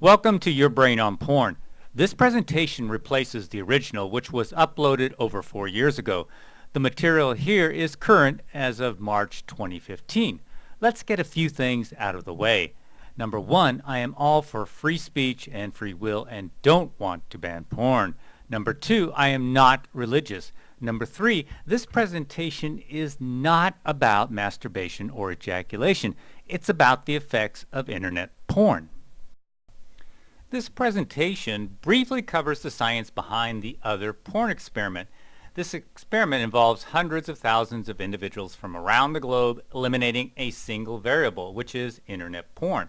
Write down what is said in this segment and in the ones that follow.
Welcome to Your Brain on Porn. This presentation replaces the original which was uploaded over four years ago. The material here is current as of March 2015. Let's get a few things out of the way. Number one, I am all for free speech and free will and don't want to ban porn. Number two, I am not religious. Number three, this presentation is not about masturbation or ejaculation. It's about the effects of internet porn. This presentation briefly covers the science behind the other porn experiment. This experiment involves hundreds of thousands of individuals from around the globe eliminating a single variable, which is internet porn.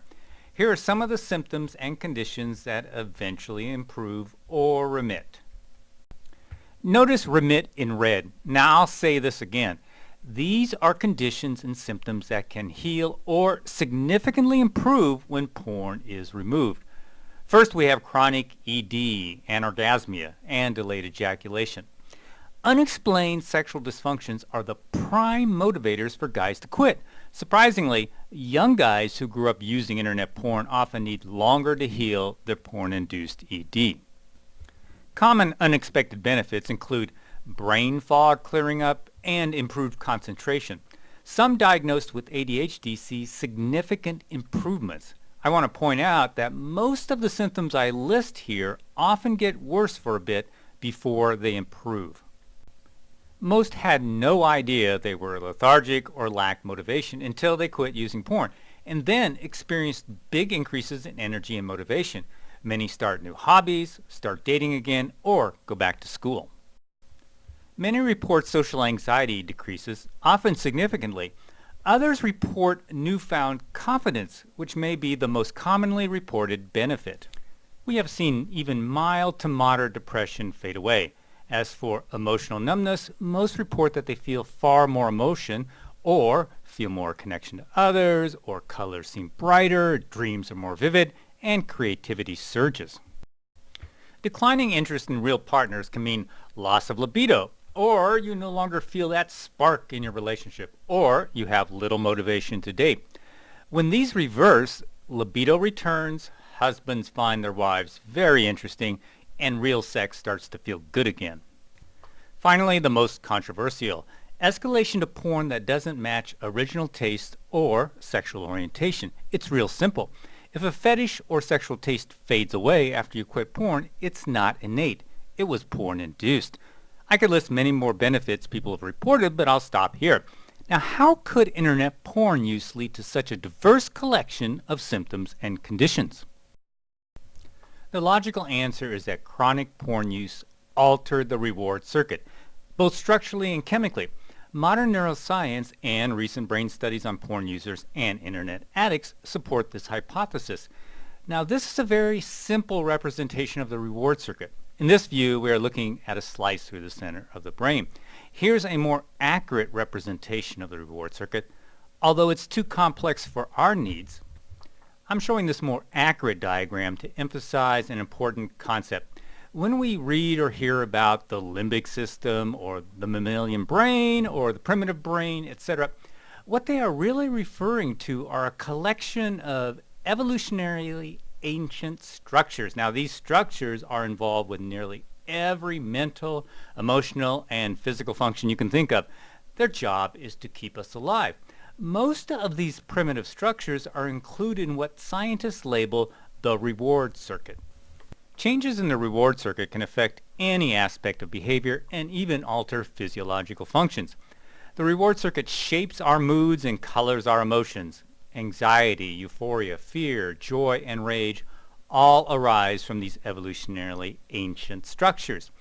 Here are some of the symptoms and conditions that eventually improve or remit. Notice remit in red. Now I'll say this again. These are conditions and symptoms that can heal or significantly improve when porn is removed. First, we have chronic ED, anorgasmia, and delayed ejaculation. Unexplained sexual dysfunctions are the prime motivators for guys to quit. Surprisingly, young guys who grew up using internet porn often need longer to heal their porn-induced ED. Common unexpected benefits include brain fog clearing up and improved concentration. Some diagnosed with ADHD see significant improvements. I want to point out that most of the symptoms I list here often get worse for a bit before they improve. Most had no idea they were lethargic or lacked motivation until they quit using porn and then experienced big increases in energy and motivation. Many start new hobbies, start dating again, or go back to school. Many report social anxiety decreases, often significantly, Others report newfound confidence, which may be the most commonly reported benefit. We have seen even mild to moderate depression fade away. As for emotional numbness, most report that they feel far more emotion or feel more connection to others, or colors seem brighter, dreams are more vivid, and creativity surges. Declining interest in real partners can mean loss of libido, or you no longer feel that spark in your relationship, or you have little motivation to date. When these reverse, libido returns, husbands find their wives very interesting, and real sex starts to feel good again. Finally, the most controversial, escalation to porn that doesn't match original taste or sexual orientation. It's real simple. If a fetish or sexual taste fades away after you quit porn, it's not innate. It was porn-induced. I could list many more benefits people have reported, but I'll stop here. Now, how could internet porn use lead to such a diverse collection of symptoms and conditions? The logical answer is that chronic porn use altered the reward circuit, both structurally and chemically. Modern neuroscience and recent brain studies on porn users and internet addicts support this hypothesis. Now, this is a very simple representation of the reward circuit. In this view, we are looking at a slice through the center of the brain. Here's a more accurate representation of the reward circuit. Although it's too complex for our needs, I'm showing this more accurate diagram to emphasize an important concept. When we read or hear about the limbic system or the mammalian brain or the primitive brain, etc., what they are really referring to are a collection of evolutionarily ancient structures. Now these structures are involved with nearly every mental, emotional, and physical function you can think of. Their job is to keep us alive. Most of these primitive structures are included in what scientists label the reward circuit. Changes in the reward circuit can affect any aspect of behavior and even alter physiological functions. The reward circuit shapes our moods and colors our emotions anxiety, euphoria, fear, joy, and rage all arise from these evolutionarily ancient structures.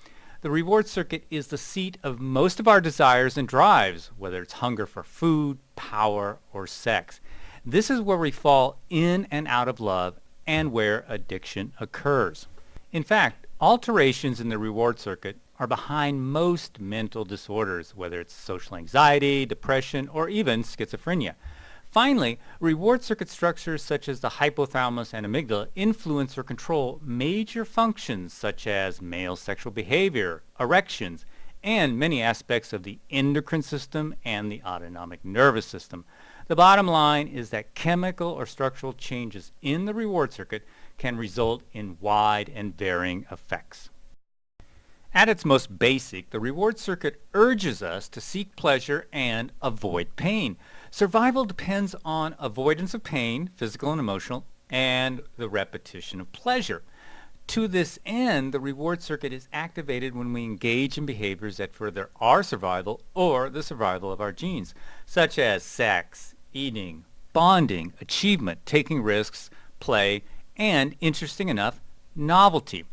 The reward circuit is the seat of most of our desires and drives, whether it's hunger for food, power, or sex. This is where we fall in and out of love and where addiction occurs. In fact, alterations in the reward circuit are behind most mental disorders, whether it's social anxiety, depression, or even schizophrenia. Finally, reward circuit structures such as the hypothalamus and amygdala influence or control major functions such as male sexual behavior, erections, and many aspects of the endocrine system and the autonomic nervous system. The bottom line is that chemical or structural changes in the reward circuit can result in wide and varying effects. At its most basic, the reward circuit urges us to seek pleasure and avoid pain. Survival depends on avoidance of pain, physical and emotional, and the repetition of pleasure. To this end, the reward circuit is activated when we engage in behaviors that further our survival or the survival of our genes, such as sex, eating, bonding, achievement, taking risks, play, and, interesting enough, novelty.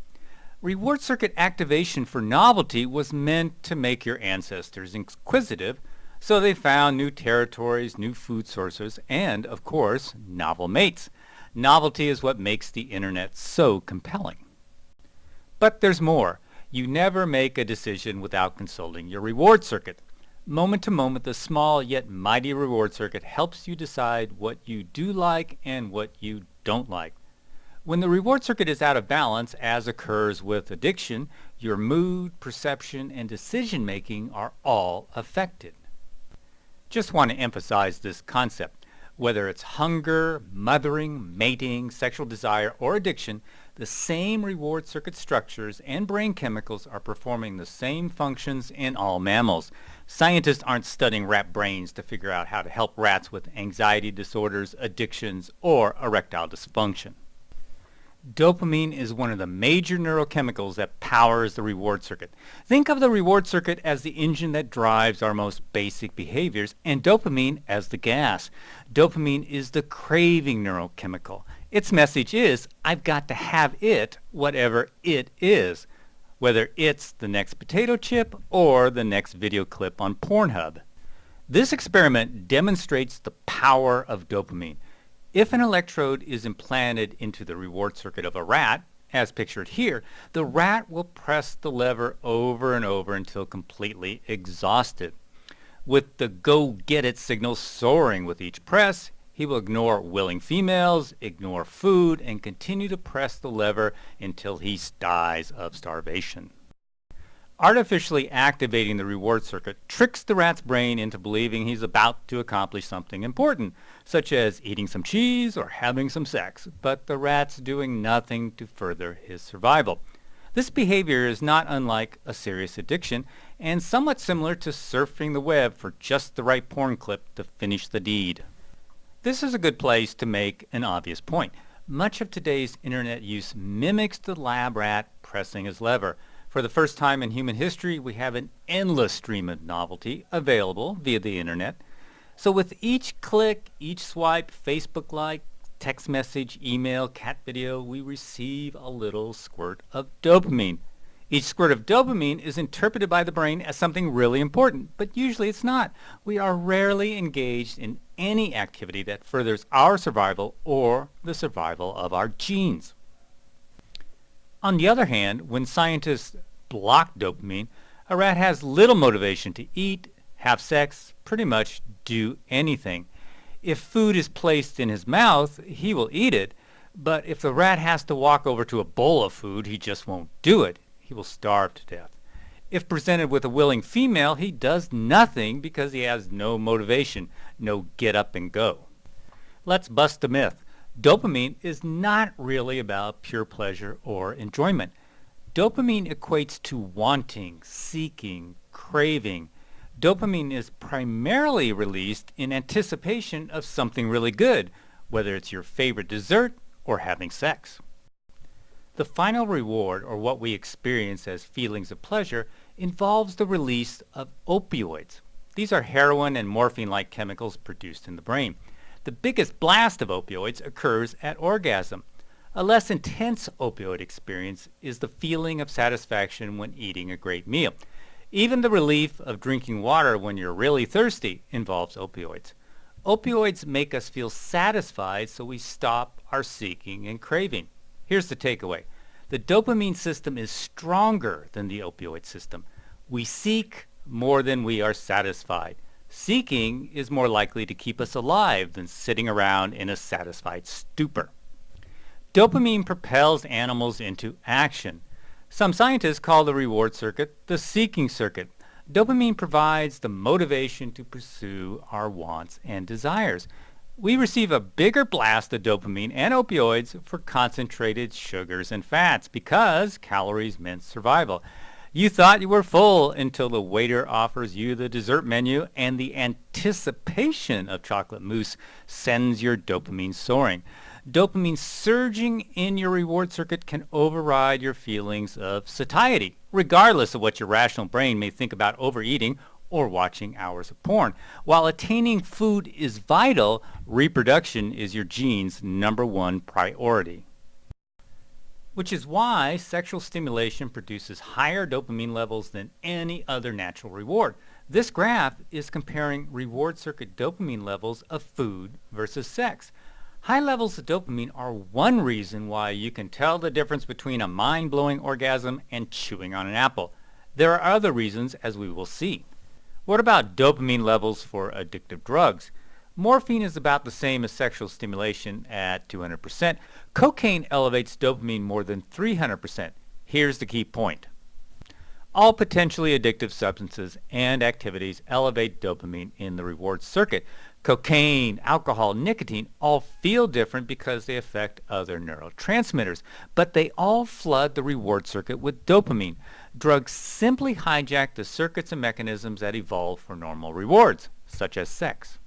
Reward circuit activation for novelty was meant to make your ancestors inquisitive, so they found new territories, new food sources, and, of course, novel mates. Novelty is what makes the internet so compelling. But there's more. You never make a decision without consulting your reward circuit. Moment to moment, the small yet mighty reward circuit helps you decide what you do like and what you don't like. When the reward circuit is out of balance, as occurs with addiction, your mood, perception, and decision making are all affected. Just want to emphasize this concept. Whether it's hunger, mothering, mating, sexual desire, or addiction, the same reward circuit structures and brain chemicals are performing the same functions in all mammals. Scientists aren't studying rat brains to figure out how to help rats with anxiety disorders, addictions, or erectile dysfunction. Dopamine is one of the major neurochemicals that powers the reward circuit. Think of the reward circuit as the engine that drives our most basic behaviors and dopamine as the gas. Dopamine is the craving neurochemical. Its message is, I've got to have it, whatever it is, whether it's the next potato chip or the next video clip on Pornhub. This experiment demonstrates the power of dopamine. If an electrode is implanted into the reward circuit of a rat, as pictured here, the rat will press the lever over and over until completely exhausted. With the go-get-it signal soaring with each press, he will ignore willing females, ignore food, and continue to press the lever until he dies of starvation. Artificially activating the reward circuit tricks the rat's brain into believing he's about to accomplish something important, such as eating some cheese or having some sex, but the rat's doing nothing to further his survival. This behavior is not unlike a serious addiction and somewhat similar to surfing the web for just the right porn clip to finish the deed. This is a good place to make an obvious point. Much of today's internet use mimics the lab rat pressing his lever. For the first time in human history, we have an endless stream of novelty available via the internet. So with each click, each swipe, Facebook like, text message, email, cat video, we receive a little squirt of dopamine. Each squirt of dopamine is interpreted by the brain as something really important, but usually it's not. We are rarely engaged in any activity that furthers our survival or the survival of our genes. On the other hand, when scientists block dopamine, a rat has little motivation to eat, have sex, pretty much do anything. If food is placed in his mouth, he will eat it, but if the rat has to walk over to a bowl of food, he just won't do it. He will starve to death. If presented with a willing female, he does nothing because he has no motivation, no get up and go. Let's bust a myth. Dopamine is not really about pure pleasure or enjoyment. Dopamine equates to wanting, seeking, craving. Dopamine is primarily released in anticipation of something really good, whether it's your favorite dessert or having sex. The final reward, or what we experience as feelings of pleasure, involves the release of opioids. These are heroin and morphine-like chemicals produced in the brain. The biggest blast of opioids occurs at orgasm. A less intense opioid experience is the feeling of satisfaction when eating a great meal. Even the relief of drinking water when you're really thirsty involves opioids. Opioids make us feel satisfied so we stop our seeking and craving. Here's the takeaway. The dopamine system is stronger than the opioid system. We seek more than we are satisfied. Seeking is more likely to keep us alive than sitting around in a satisfied stupor. Dopamine propels animals into action. Some scientists call the reward circuit the seeking circuit. Dopamine provides the motivation to pursue our wants and desires. We receive a bigger blast of dopamine and opioids for concentrated sugars and fats because calories meant survival. You thought you were full until the waiter offers you the dessert menu and the anticipation of chocolate mousse sends your dopamine soaring. Dopamine surging in your reward circuit can override your feelings of satiety, regardless of what your rational brain may think about overeating or watching hours of porn. While attaining food is vital, reproduction is your gene's number one priority which is why sexual stimulation produces higher dopamine levels than any other natural reward. This graph is comparing reward circuit dopamine levels of food versus sex. High levels of dopamine are one reason why you can tell the difference between a mind-blowing orgasm and chewing on an apple. There are other reasons, as we will see. What about dopamine levels for addictive drugs? Morphine is about the same as sexual stimulation at 200%. Cocaine elevates dopamine more than 300%. Here's the key point. All potentially addictive substances and activities elevate dopamine in the reward circuit. Cocaine, alcohol, nicotine all feel different because they affect other neurotransmitters, but they all flood the reward circuit with dopamine. Drugs simply hijack the circuits and mechanisms that evolve for normal rewards, such as sex.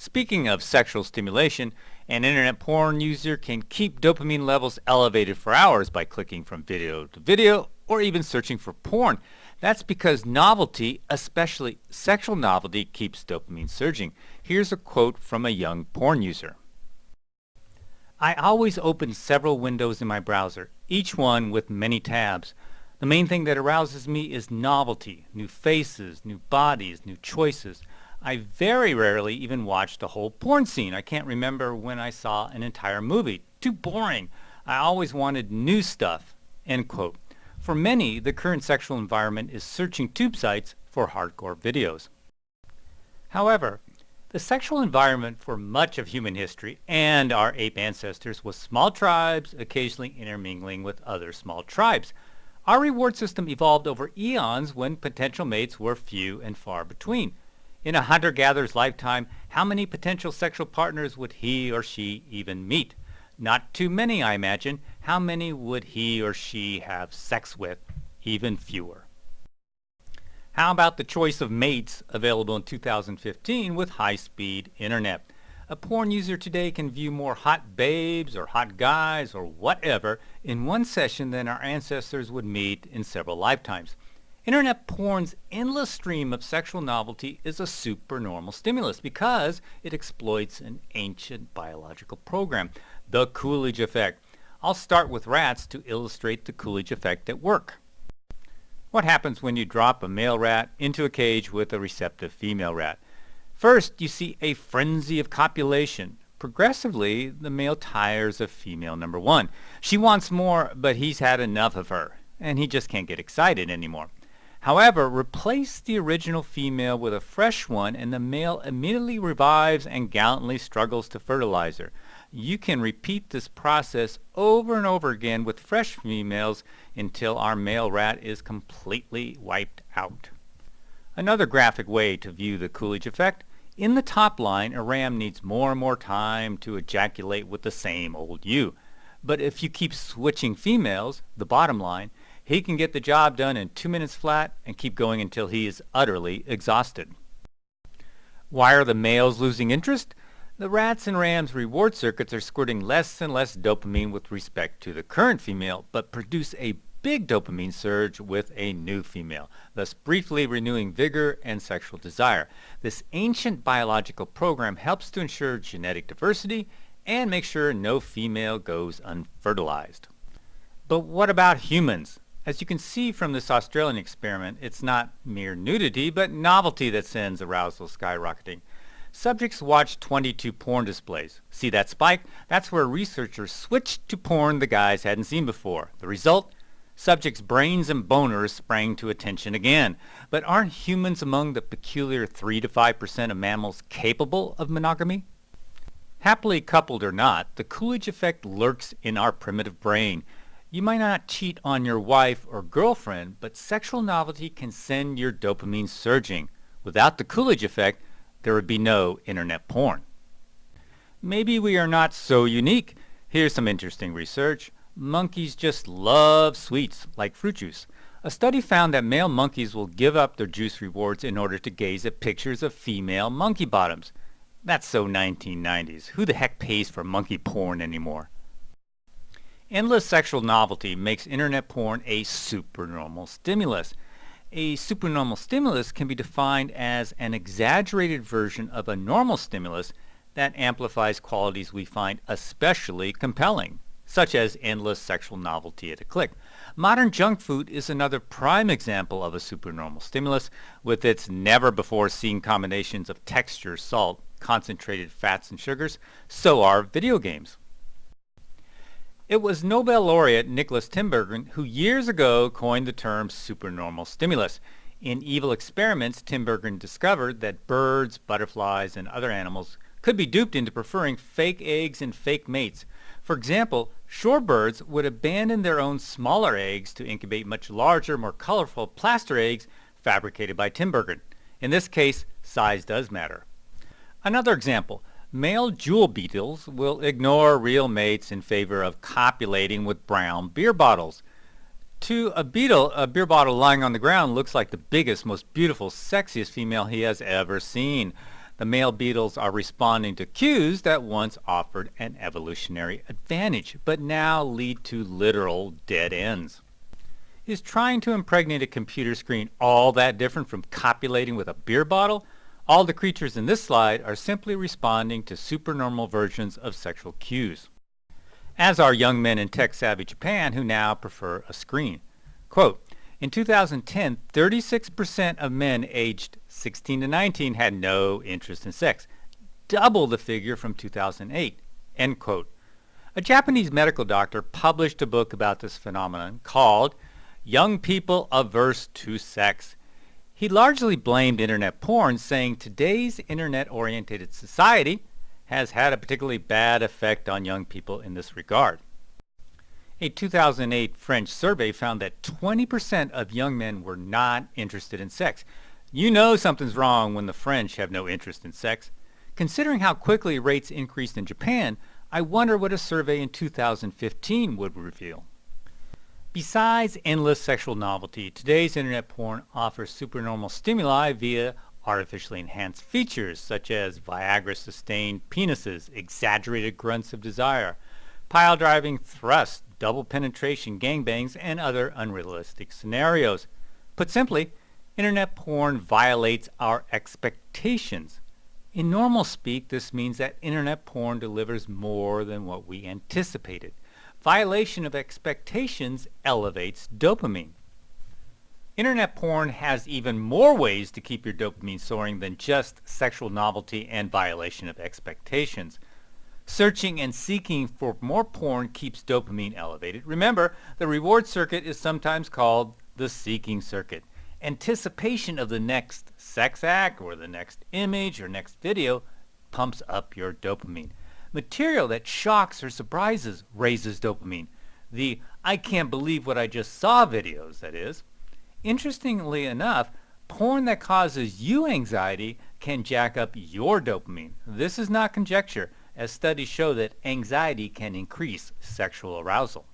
Speaking of sexual stimulation, an internet porn user can keep dopamine levels elevated for hours by clicking from video to video or even searching for porn. That's because novelty, especially sexual novelty, keeps dopamine surging. Here's a quote from a young porn user. I always open several windows in my browser, each one with many tabs. The main thing that arouses me is novelty, new faces, new bodies, new choices. I very rarely even watched a whole porn scene. I can't remember when I saw an entire movie. Too boring. I always wanted new stuff. End quote. For many, the current sexual environment is searching tube sites for hardcore videos. However, the sexual environment for much of human history and our ape ancestors was small tribes occasionally intermingling with other small tribes. Our reward system evolved over eons when potential mates were few and far between. In a hunter-gatherer's lifetime, how many potential sexual partners would he or she even meet? Not too many, I imagine. How many would he or she have sex with? Even fewer. How about the choice of mates available in 2015 with high-speed internet? A porn user today can view more hot babes or hot guys or whatever in one session than our ancestors would meet in several lifetimes. Internet porn's endless stream of sexual novelty is a supernormal stimulus because it exploits an ancient biological program, the Coolidge effect. I'll start with rats to illustrate the Coolidge effect at work. What happens when you drop a male rat into a cage with a receptive female rat? First, you see a frenzy of copulation. Progressively, the male tires of female number one. She wants more, but he's had enough of her, and he just can't get excited anymore. However, replace the original female with a fresh one and the male immediately revives and gallantly struggles to fertilize her. You can repeat this process over and over again with fresh females until our male rat is completely wiped out. Another graphic way to view the Coolidge effect, in the top line a ram needs more and more time to ejaculate with the same old ewe. But if you keep switching females, the bottom line, he can get the job done in two minutes flat and keep going until he is utterly exhausted. Why are the males losing interest? The rats and rams reward circuits are squirting less and less dopamine with respect to the current female, but produce a big dopamine surge with a new female, thus briefly renewing vigor and sexual desire. This ancient biological program helps to ensure genetic diversity and make sure no female goes unfertilized. But what about humans? As you can see from this Australian experiment, it's not mere nudity, but novelty that sends arousal skyrocketing. Subjects watched 22 porn displays. See that spike? That's where researchers switched to porn the guys hadn't seen before. The result? Subjects' brains and boners sprang to attention again. But aren't humans among the peculiar 3 to 5% of mammals capable of monogamy? Happily coupled or not, the Coolidge effect lurks in our primitive brain. You might not cheat on your wife or girlfriend, but sexual novelty can send your dopamine surging. Without the Coolidge effect, there would be no internet porn. Maybe we are not so unique. Here's some interesting research. Monkeys just love sweets, like fruit juice. A study found that male monkeys will give up their juice rewards in order to gaze at pictures of female monkey bottoms. That's so 1990s. Who the heck pays for monkey porn anymore? Endless sexual novelty makes internet porn a supernormal stimulus. A supernormal stimulus can be defined as an exaggerated version of a normal stimulus that amplifies qualities we find especially compelling, such as endless sexual novelty at a click. Modern junk food is another prime example of a supernormal stimulus with its never-before-seen combinations of texture, salt, concentrated fats and sugars. So are video games. It was Nobel laureate Nicholas Tinbergen who years ago coined the term supernormal stimulus. In Evil Experiments, Tinbergen discovered that birds, butterflies, and other animals could be duped into preferring fake eggs and fake mates. For example, shorebirds would abandon their own smaller eggs to incubate much larger, more colorful plaster eggs fabricated by Tinbergen. In this case, size does matter. Another example, Male jewel beetles will ignore real mates in favor of copulating with brown beer bottles. To a beetle, a beer bottle lying on the ground looks like the biggest, most beautiful, sexiest female he has ever seen. The male beetles are responding to cues that once offered an evolutionary advantage, but now lead to literal dead ends. Is trying to impregnate a computer screen all that different from copulating with a beer bottle? All the creatures in this slide are simply responding to supernormal versions of sexual cues, as are young men in tech-savvy Japan who now prefer a screen. Quote, in 2010, 36% of men aged 16 to 19 had no interest in sex, double the figure from 2008. End quote. A Japanese medical doctor published a book about this phenomenon called Young People Averse to Sex he largely blamed internet porn, saying today's internet-oriented society has had a particularly bad effect on young people in this regard. A 2008 French survey found that 20% of young men were not interested in sex. You know something's wrong when the French have no interest in sex. Considering how quickly rates increased in Japan, I wonder what a survey in 2015 would reveal. Besides endless sexual novelty, today's internet porn offers supernormal stimuli via artificially enhanced features such as Viagra-sustained penises, exaggerated grunts of desire, pile-driving thrusts, double penetration gangbangs, and other unrealistic scenarios. Put simply, internet porn violates our expectations. In normal speak, this means that internet porn delivers more than what we anticipated. Violation of expectations elevates dopamine. Internet porn has even more ways to keep your dopamine soaring than just sexual novelty and violation of expectations. Searching and seeking for more porn keeps dopamine elevated. Remember, the reward circuit is sometimes called the seeking circuit. Anticipation of the next sex act or the next image or next video pumps up your dopamine. Material that shocks or surprises raises dopamine. The I can't believe what I just saw videos, that is. Interestingly enough, porn that causes you anxiety can jack up your dopamine. This is not conjecture, as studies show that anxiety can increase sexual arousal.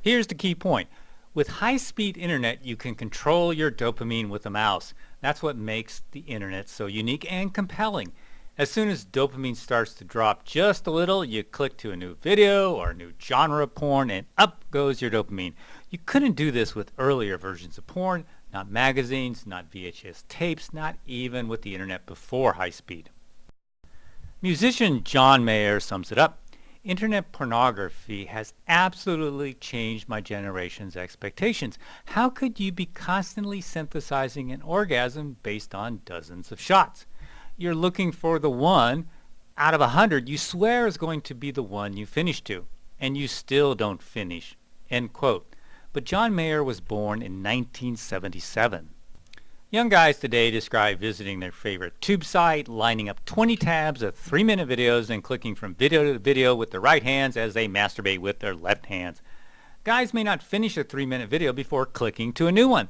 Here's the key point. With high-speed internet, you can control your dopamine with a mouse. That's what makes the internet so unique and compelling. As soon as dopamine starts to drop just a little, you click to a new video or a new genre of porn and up goes your dopamine. You couldn't do this with earlier versions of porn, not magazines, not VHS tapes, not even with the internet before high speed. Musician John Mayer sums it up. Internet pornography has absolutely changed my generation's expectations. How could you be constantly synthesizing an orgasm based on dozens of shots? You're looking for the one out of a hundred you swear is going to be the one you finish to, and you still don't finish. End quote. But John Mayer was born in 1977. Young guys today describe visiting their favorite tube site, lining up 20 tabs of three-minute videos and clicking from video to video with their right hands as they masturbate with their left hands. Guys may not finish a three-minute video before clicking to a new one.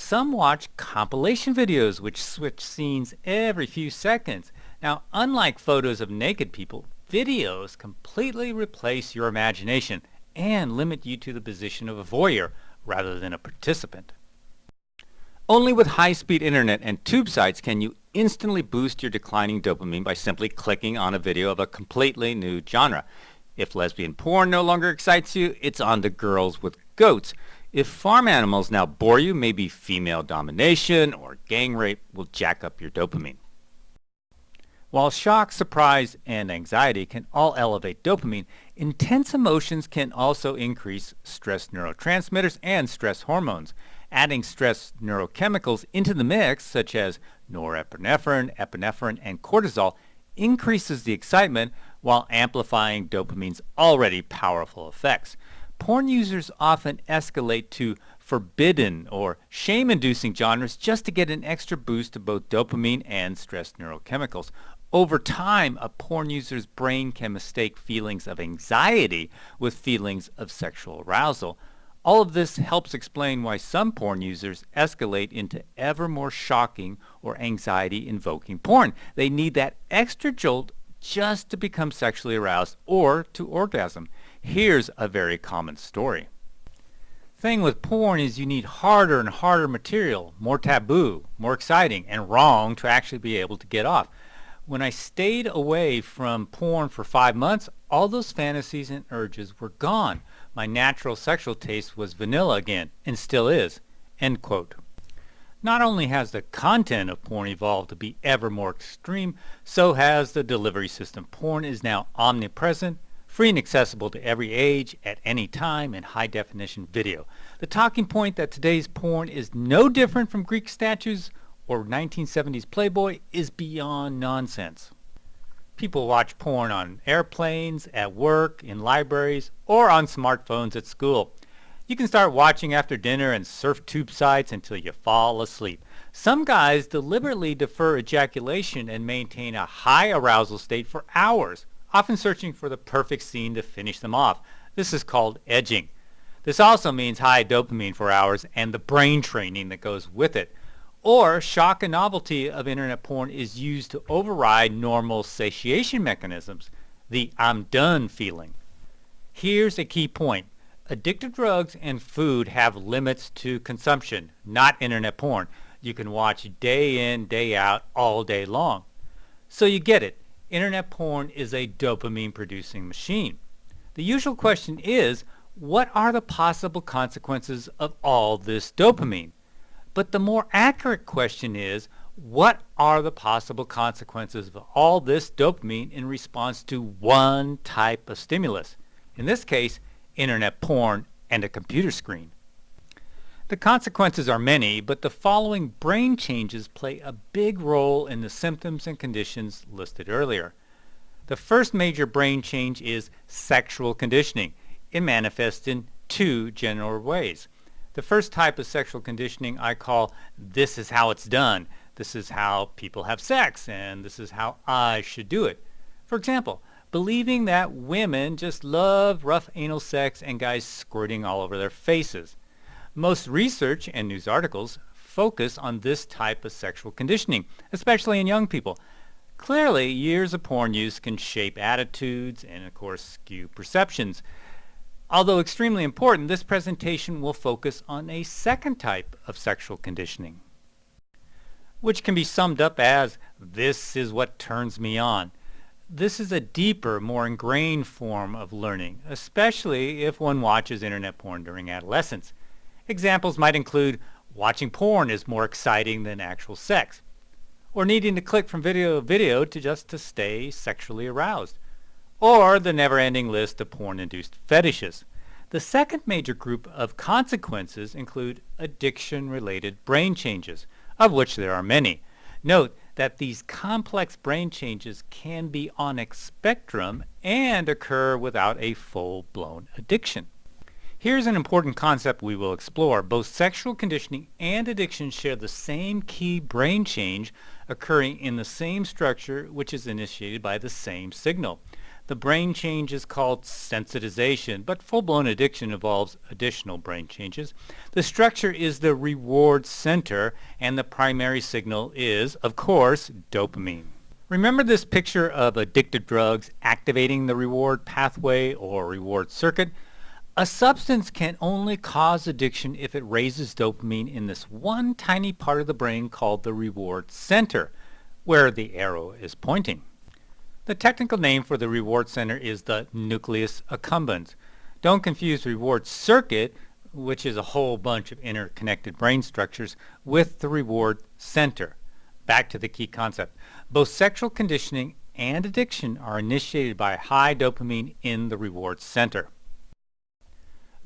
Some watch compilation videos which switch scenes every few seconds. Now, unlike photos of naked people, videos completely replace your imagination and limit you to the position of a voyeur rather than a participant. Only with high-speed internet and tube sites can you instantly boost your declining dopamine by simply clicking on a video of a completely new genre. If lesbian porn no longer excites you, it's on to girls with goats. If farm animals now bore you, maybe female domination or gang rape will jack up your dopamine. While shock, surprise, and anxiety can all elevate dopamine, intense emotions can also increase stress neurotransmitters and stress hormones. Adding stress neurochemicals into the mix, such as norepinephrine, epinephrine, and cortisol, increases the excitement while amplifying dopamine's already powerful effects. Porn users often escalate to forbidden or shame-inducing genres just to get an extra boost of both dopamine and stress neurochemicals. Over time, a porn user's brain can mistake feelings of anxiety with feelings of sexual arousal. All of this helps explain why some porn users escalate into ever more shocking or anxiety-invoking porn. They need that extra jolt just to become sexually aroused or to orgasm. Here's a very common story. Thing with porn is you need harder and harder material, more taboo, more exciting, and wrong to actually be able to get off. When I stayed away from porn for five months, all those fantasies and urges were gone. My natural sexual taste was vanilla again, and still is. End quote. Not only has the content of porn evolved to be ever more extreme, so has the delivery system. Porn is now omnipresent, free and accessible to every age, at any time, in high-definition video. The talking point that today's porn is no different from Greek statues or 1970s Playboy is beyond nonsense. People watch porn on airplanes, at work, in libraries, or on smartphones at school. You can start watching after dinner and surf tube sites until you fall asleep. Some guys deliberately defer ejaculation and maintain a high arousal state for hours, often searching for the perfect scene to finish them off. This is called edging. This also means high dopamine for hours and the brain training that goes with it. Or shock and novelty of internet porn is used to override normal satiation mechanisms, the I'm done feeling. Here's a key point. Addictive drugs and food have limits to consumption, not internet porn. You can watch day in, day out, all day long. So you get it. Internet porn is a dopamine producing machine. The usual question is, what are the possible consequences of all this dopamine? But the more accurate question is, what are the possible consequences of all this dopamine in response to one type of stimulus? In this case, internet porn, and a computer screen. The consequences are many, but the following brain changes play a big role in the symptoms and conditions listed earlier. The first major brain change is sexual conditioning. It manifests in two general ways. The first type of sexual conditioning I call this is how it's done. This is how people have sex, and this is how I should do it. For example, believing that women just love rough anal sex and guys squirting all over their faces. Most research and news articles focus on this type of sexual conditioning, especially in young people. Clearly, years of porn use can shape attitudes and, of course, skew perceptions. Although extremely important, this presentation will focus on a second type of sexual conditioning, which can be summed up as, this is what turns me on. This is a deeper, more ingrained form of learning, especially if one watches internet porn during adolescence. Examples might include watching porn is more exciting than actual sex, or needing to click from video to video to just to stay sexually aroused, or the never-ending list of porn-induced fetishes. The second major group of consequences include addiction-related brain changes, of which there are many. Note that these complex brain changes can be on a spectrum and occur without a full-blown addiction. Here's an important concept we will explore. Both sexual conditioning and addiction share the same key brain change occurring in the same structure which is initiated by the same signal. The brain change is called sensitization, but full-blown addiction involves additional brain changes. The structure is the reward center, and the primary signal is, of course, dopamine. Remember this picture of addictive drugs activating the reward pathway or reward circuit? A substance can only cause addiction if it raises dopamine in this one tiny part of the brain called the reward center, where the arrow is pointing. The technical name for the reward center is the nucleus accumbens. Don't confuse reward circuit, which is a whole bunch of interconnected brain structures, with the reward center. Back to the key concept. Both sexual conditioning and addiction are initiated by high dopamine in the reward center.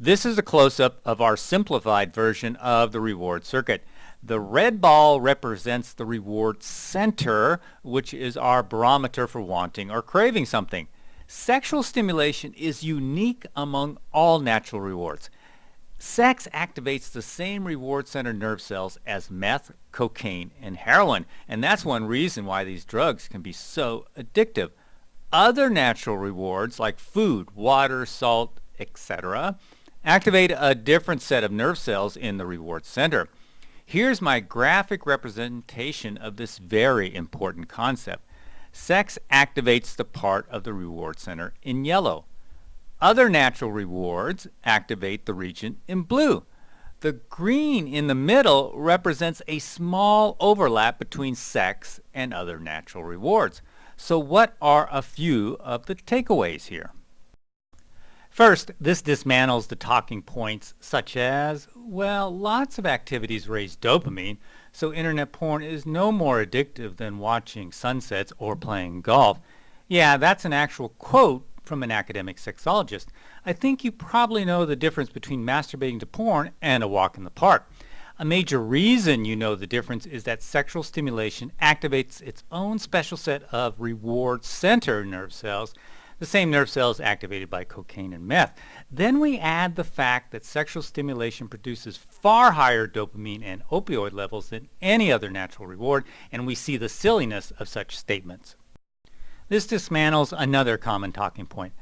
This is a close-up of our simplified version of the reward circuit. The red ball represents the reward center, which is our barometer for wanting or craving something. Sexual stimulation is unique among all natural rewards. Sex activates the same reward center nerve cells as meth, cocaine, and heroin, and that's one reason why these drugs can be so addictive. Other natural rewards like food, water, salt, etc. activate a different set of nerve cells in the reward center. Here's my graphic representation of this very important concept. Sex activates the part of the reward center in yellow. Other natural rewards activate the region in blue. The green in the middle represents a small overlap between sex and other natural rewards. So what are a few of the takeaways here? First, this dismantles the talking points such as, well, lots of activities raise dopamine, so internet porn is no more addictive than watching sunsets or playing golf. Yeah, that's an actual quote from an academic sexologist. I think you probably know the difference between masturbating to porn and a walk in the park. A major reason you know the difference is that sexual stimulation activates its own special set of reward center nerve cells the same nerve cells activated by cocaine and meth. Then we add the fact that sexual stimulation produces far higher dopamine and opioid levels than any other natural reward, and we see the silliness of such statements. This dismantles another common talking point.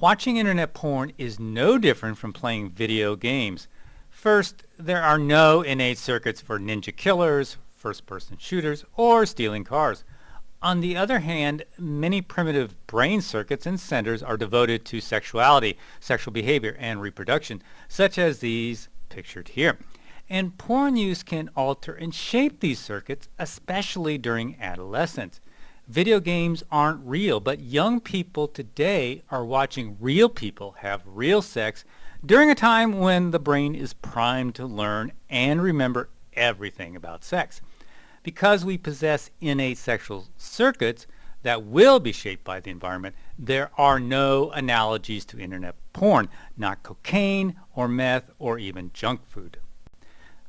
Watching internet porn is no different from playing video games. First, there are no innate circuits for ninja killers, first-person shooters, or stealing cars. On the other hand, many primitive brain circuits and centers are devoted to sexuality, sexual behavior, and reproduction, such as these pictured here. And porn use can alter and shape these circuits, especially during adolescence. Video games aren't real, but young people today are watching real people have real sex during a time when the brain is primed to learn and remember everything about sex because we possess innate sexual circuits that will be shaped by the environment, there are no analogies to internet porn, not cocaine or meth or even junk food.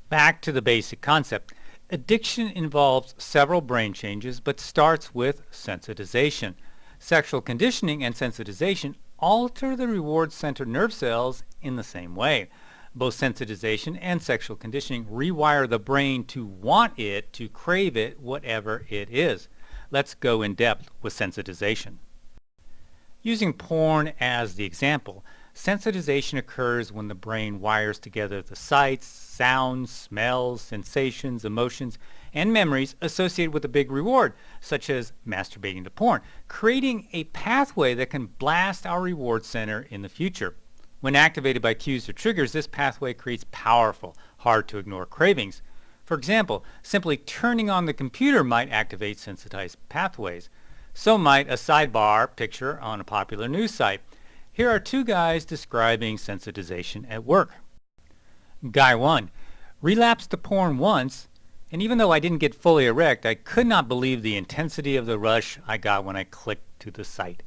Back to the basic concept. Addiction involves several brain changes but starts with sensitization. Sexual conditioning and sensitization alter the reward center nerve cells in the same way. Both sensitization and sexual conditioning rewire the brain to want it, to crave it, whatever it is. Let's go in depth with sensitization. Using porn as the example, sensitization occurs when the brain wires together the sights, sounds, smells, sensations, emotions, and memories associated with a big reward, such as masturbating to porn, creating a pathway that can blast our reward center in the future. When activated by cues or triggers, this pathway creates powerful, hard-to-ignore cravings. For example, simply turning on the computer might activate sensitized pathways. So might a sidebar picture on a popular news site. Here are two guys describing sensitization at work. Guy 1. Relapsed to porn once, and even though I didn't get fully erect, I could not believe the intensity of the rush I got when I clicked to the site.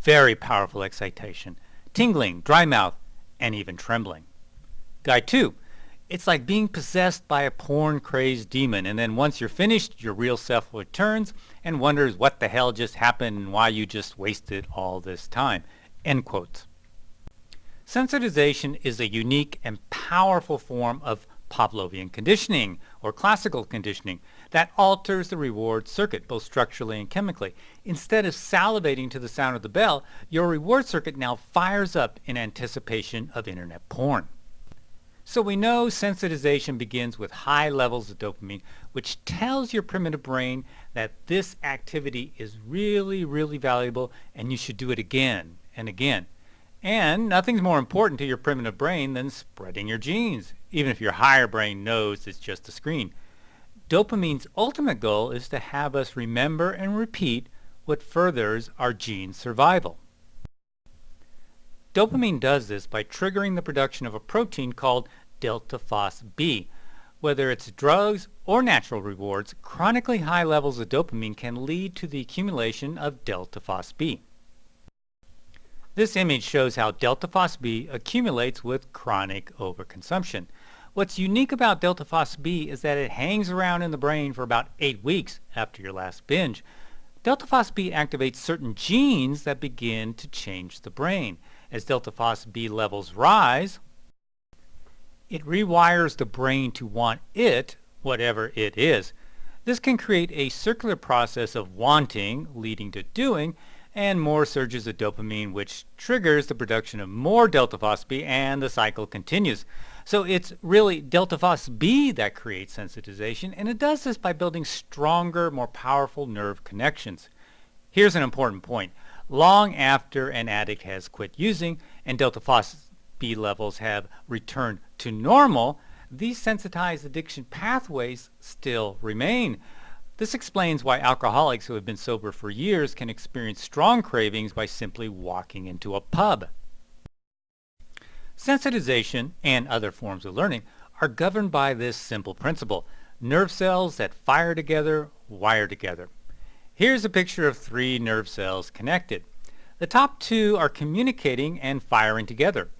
Very powerful excitation tingling, dry mouth, and even trembling. Guy 2. It's like being possessed by a porn-crazed demon, and then once you're finished, your real self returns and wonders what the hell just happened and why you just wasted all this time. End quotes. Sensitization is a unique and powerful form of Pavlovian conditioning or classical conditioning that alters the reward circuit both structurally and chemically. Instead of salivating to the sound of the bell, your reward circuit now fires up in anticipation of internet porn. So we know sensitization begins with high levels of dopamine, which tells your primitive brain that this activity is really, really valuable and you should do it again and again. And nothing's more important to your primitive brain than spreading your genes, even if your higher brain knows it's just a screen. Dopamine's ultimate goal is to have us remember and repeat what furthers our gene survival. Dopamine does this by triggering the production of a protein called delta phos B. Whether it's drugs or natural rewards, chronically high levels of dopamine can lead to the accumulation of delta FosB. This image shows how delta FosB accumulates with chronic overconsumption. What's unique about delta FosB is that it hangs around in the brain for about 8 weeks after your last binge. Delta FosB activates certain genes that begin to change the brain. As delta FosB levels rise, it rewires the brain to want it, whatever it is. This can create a circular process of wanting, leading to doing, and more surges of dopamine, which triggers the production of more delta FosB, and the cycle continues. So it's really delta FosB that creates sensitization, and it does this by building stronger, more powerful nerve connections. Here's an important point. Long after an addict has quit using and delta phos B levels have returned to normal, these sensitized addiction pathways still remain. This explains why alcoholics who have been sober for years can experience strong cravings by simply walking into a pub. Sensitization and other forms of learning are governed by this simple principle. Nerve cells that fire together wire together. Here's a picture of three nerve cells connected. The top two are communicating and firing together.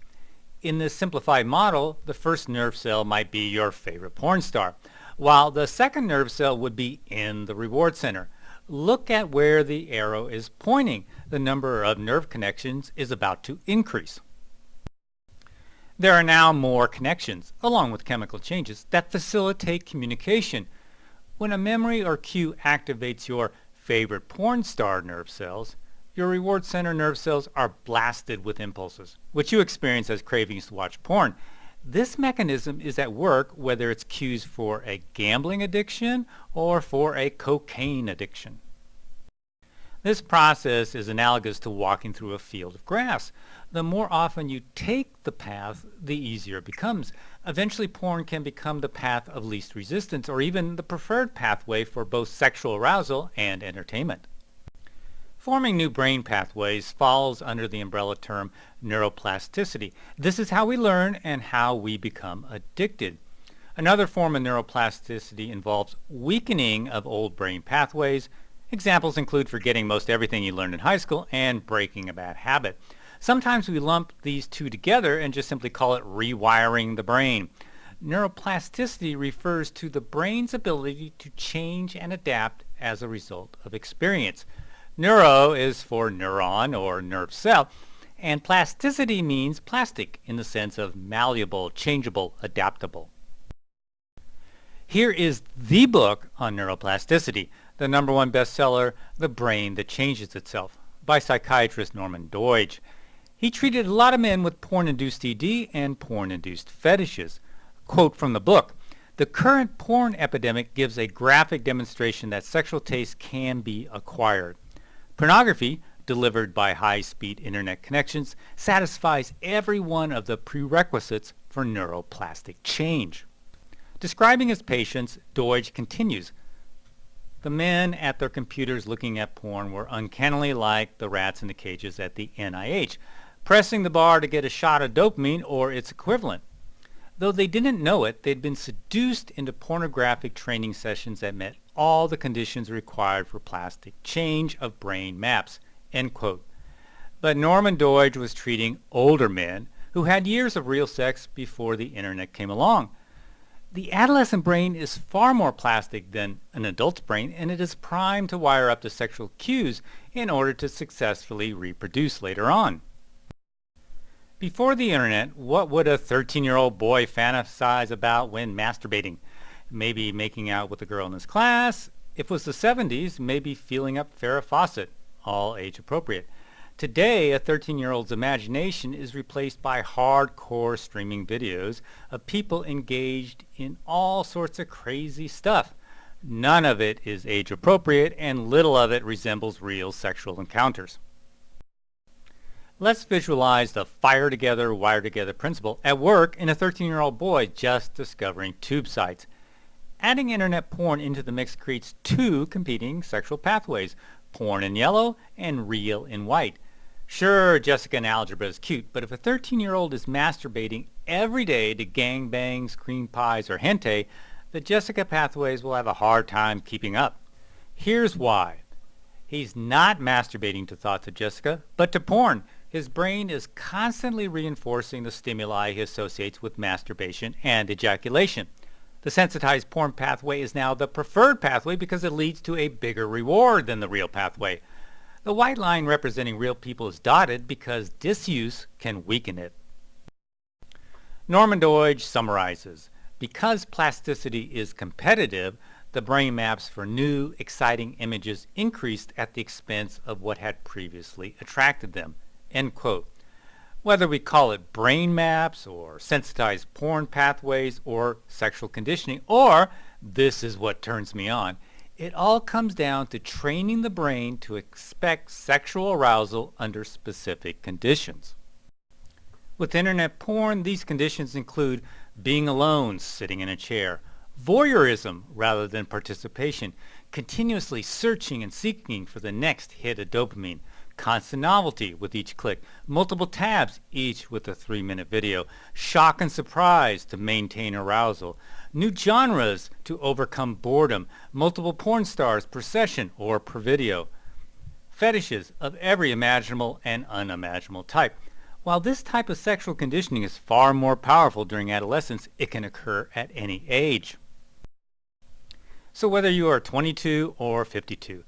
In this simplified model, the first nerve cell might be your favorite porn star, while the second nerve cell would be in the reward center. Look at where the arrow is pointing. The number of nerve connections is about to increase. There are now more connections, along with chemical changes, that facilitate communication. When a memory or cue activates your favorite porn star nerve cells, your reward center nerve cells are blasted with impulses, which you experience as cravings to watch porn. This mechanism is at work whether it's cues for a gambling addiction or for a cocaine addiction. This process is analogous to walking through a field of grass. The more often you take the path, the easier it becomes. Eventually porn can become the path of least resistance or even the preferred pathway for both sexual arousal and entertainment. Forming new brain pathways falls under the umbrella term neuroplasticity. This is how we learn and how we become addicted. Another form of neuroplasticity involves weakening of old brain pathways. Examples include forgetting most everything you learned in high school and breaking a bad habit. Sometimes we lump these two together and just simply call it rewiring the brain. Neuroplasticity refers to the brain's ability to change and adapt as a result of experience. Neuro is for neuron or nerve cell, and plasticity means plastic in the sense of malleable, changeable, adaptable. Here is the book on neuroplasticity, the number one bestseller, The Brain That Changes Itself, by psychiatrist Norman Doidge. He treated a lot of men with porn-induced ED and porn-induced fetishes. Quote from the book, the current porn epidemic gives a graphic demonstration that sexual taste can be acquired. Pornography, delivered by high-speed internet connections, satisfies every one of the prerequisites for neuroplastic change. Describing his patients, Doidge continues, the men at their computers looking at porn were uncannily like the rats in the cages at the NIH, pressing the bar to get a shot of dopamine or its equivalent. Though they didn't know it, they'd been seduced into pornographic training sessions that met all the conditions required for plastic change of brain maps. But Norman Doidge was treating older men who had years of real sex before the internet came along. The adolescent brain is far more plastic than an adult's brain and it is primed to wire up to sexual cues in order to successfully reproduce later on. Before the internet, what would a 13-year-old boy fantasize about when masturbating? Maybe making out with a girl in his class. If it was the 70s, maybe feeling up Farrah Fawcett, all age appropriate. Today, a 13-year-old's imagination is replaced by hardcore streaming videos of people engaged in all sorts of crazy stuff. None of it is age appropriate and little of it resembles real sexual encounters. Let's visualize the fire together, wire together principle at work in a 13-year-old boy just discovering tube sites. Adding internet porn into the mix creates two competing sexual pathways, porn in yellow and real in white. Sure, Jessica in algebra is cute, but if a 13-year-old is masturbating every day to gangbangs, cream pies, or hentai, the Jessica pathways will have a hard time keeping up. Here's why. He's not masturbating to thoughts of Jessica, but to porn. His brain is constantly reinforcing the stimuli he associates with masturbation and ejaculation. The sensitized porn pathway is now the preferred pathway because it leads to a bigger reward than the real pathway. The white line representing real people is dotted because disuse can weaken it. Norman Doidge summarizes, because plasticity is competitive, the brain maps for new, exciting images increased at the expense of what had previously attracted them. End quote. Whether we call it brain maps or sensitized porn pathways or sexual conditioning or this is what turns me on, it all comes down to training the brain to expect sexual arousal under specific conditions. With internet porn, these conditions include being alone, sitting in a chair, voyeurism rather than participation, continuously searching and seeking for the next hit of dopamine, constant novelty with each click, multiple tabs, each with a three-minute video, shock and surprise to maintain arousal, new genres to overcome boredom, multiple porn stars per session or per video, fetishes of every imaginable and unimaginable type. While this type of sexual conditioning is far more powerful during adolescence, it can occur at any age. So whether you are 22 or 52,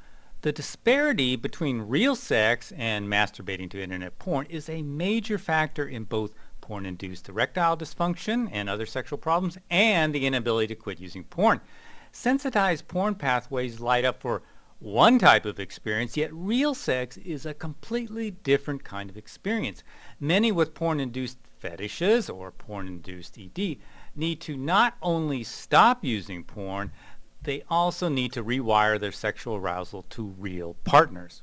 the disparity between real sex and masturbating to internet porn is a major factor in both porn-induced erectile dysfunction and other sexual problems and the inability to quit using porn. Sensitized porn pathways light up for one type of experience, yet real sex is a completely different kind of experience. Many with porn-induced fetishes or porn-induced ED need to not only stop using porn, they also need to rewire their sexual arousal to real partners.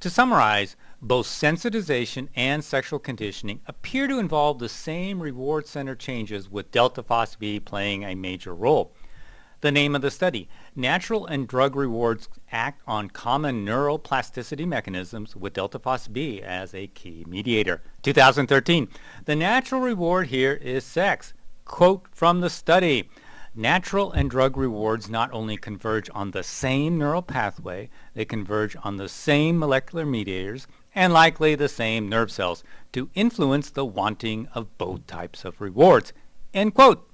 To summarize, both sensitization and sexual conditioning appear to involve the same reward center changes with delta B playing a major role. The name of the study, Natural and Drug Rewards Act on Common Neuroplasticity Mechanisms with delta B as a key mediator. 2013. The natural reward here is sex. Quote from the study. Natural and drug rewards not only converge on the same neural pathway, they converge on the same molecular mediators and likely the same nerve cells to influence the wanting of both types of rewards. End quote.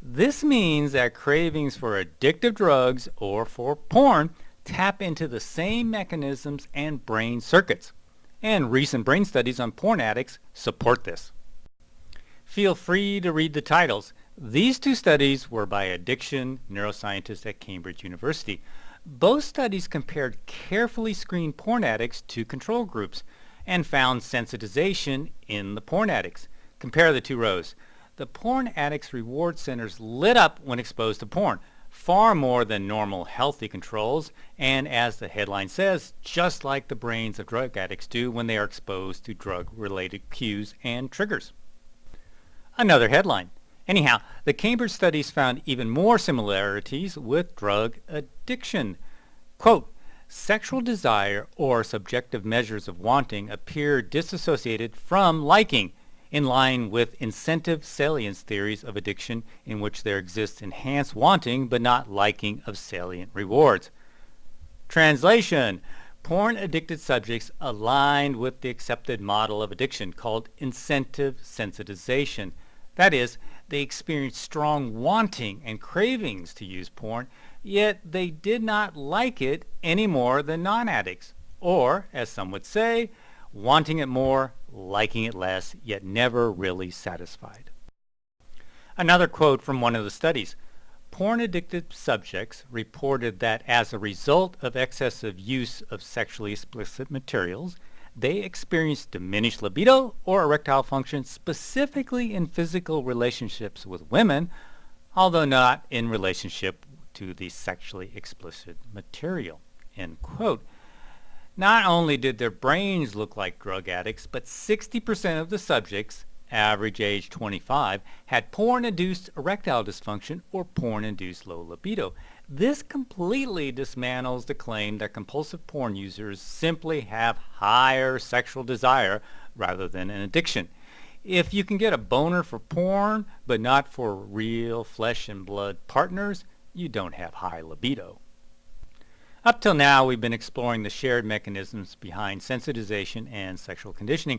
This means that cravings for addictive drugs or for porn tap into the same mechanisms and brain circuits. And recent brain studies on porn addicts support this. Feel free to read the titles. These two studies were by addiction neuroscientists at Cambridge University. Both studies compared carefully screened porn addicts to control groups and found sensitization in the porn addicts. Compare the two rows. The porn addicts' reward centers lit up when exposed to porn, far more than normal healthy controls, and as the headline says, just like the brains of drug addicts do when they are exposed to drug-related cues and triggers. Another headline. Anyhow, the Cambridge studies found even more similarities with drug addiction. Quote, sexual desire or subjective measures of wanting appear disassociated from liking, in line with incentive salience theories of addiction in which there exists enhanced wanting but not liking of salient rewards. Translation Porn addicted subjects aligned with the accepted model of addiction called incentive sensitization. That is, they experienced strong wanting and cravings to use porn, yet they did not like it any more than non-addicts. Or, as some would say, wanting it more, liking it less, yet never really satisfied. Another quote from one of the studies. Porn-addicted subjects reported that as a result of excessive use of sexually explicit materials, they experienced diminished libido or erectile function specifically in physical relationships with women, although not in relationship to the sexually explicit material. End quote. Not only did their brains look like drug addicts, but 60% of the subjects average age 25, had porn-induced erectile dysfunction or porn-induced low libido. This completely dismantles the claim that compulsive porn users simply have higher sexual desire rather than an addiction. If you can get a boner for porn, but not for real flesh and blood partners, you don't have high libido. Up till now, we've been exploring the shared mechanisms behind sensitization and sexual conditioning.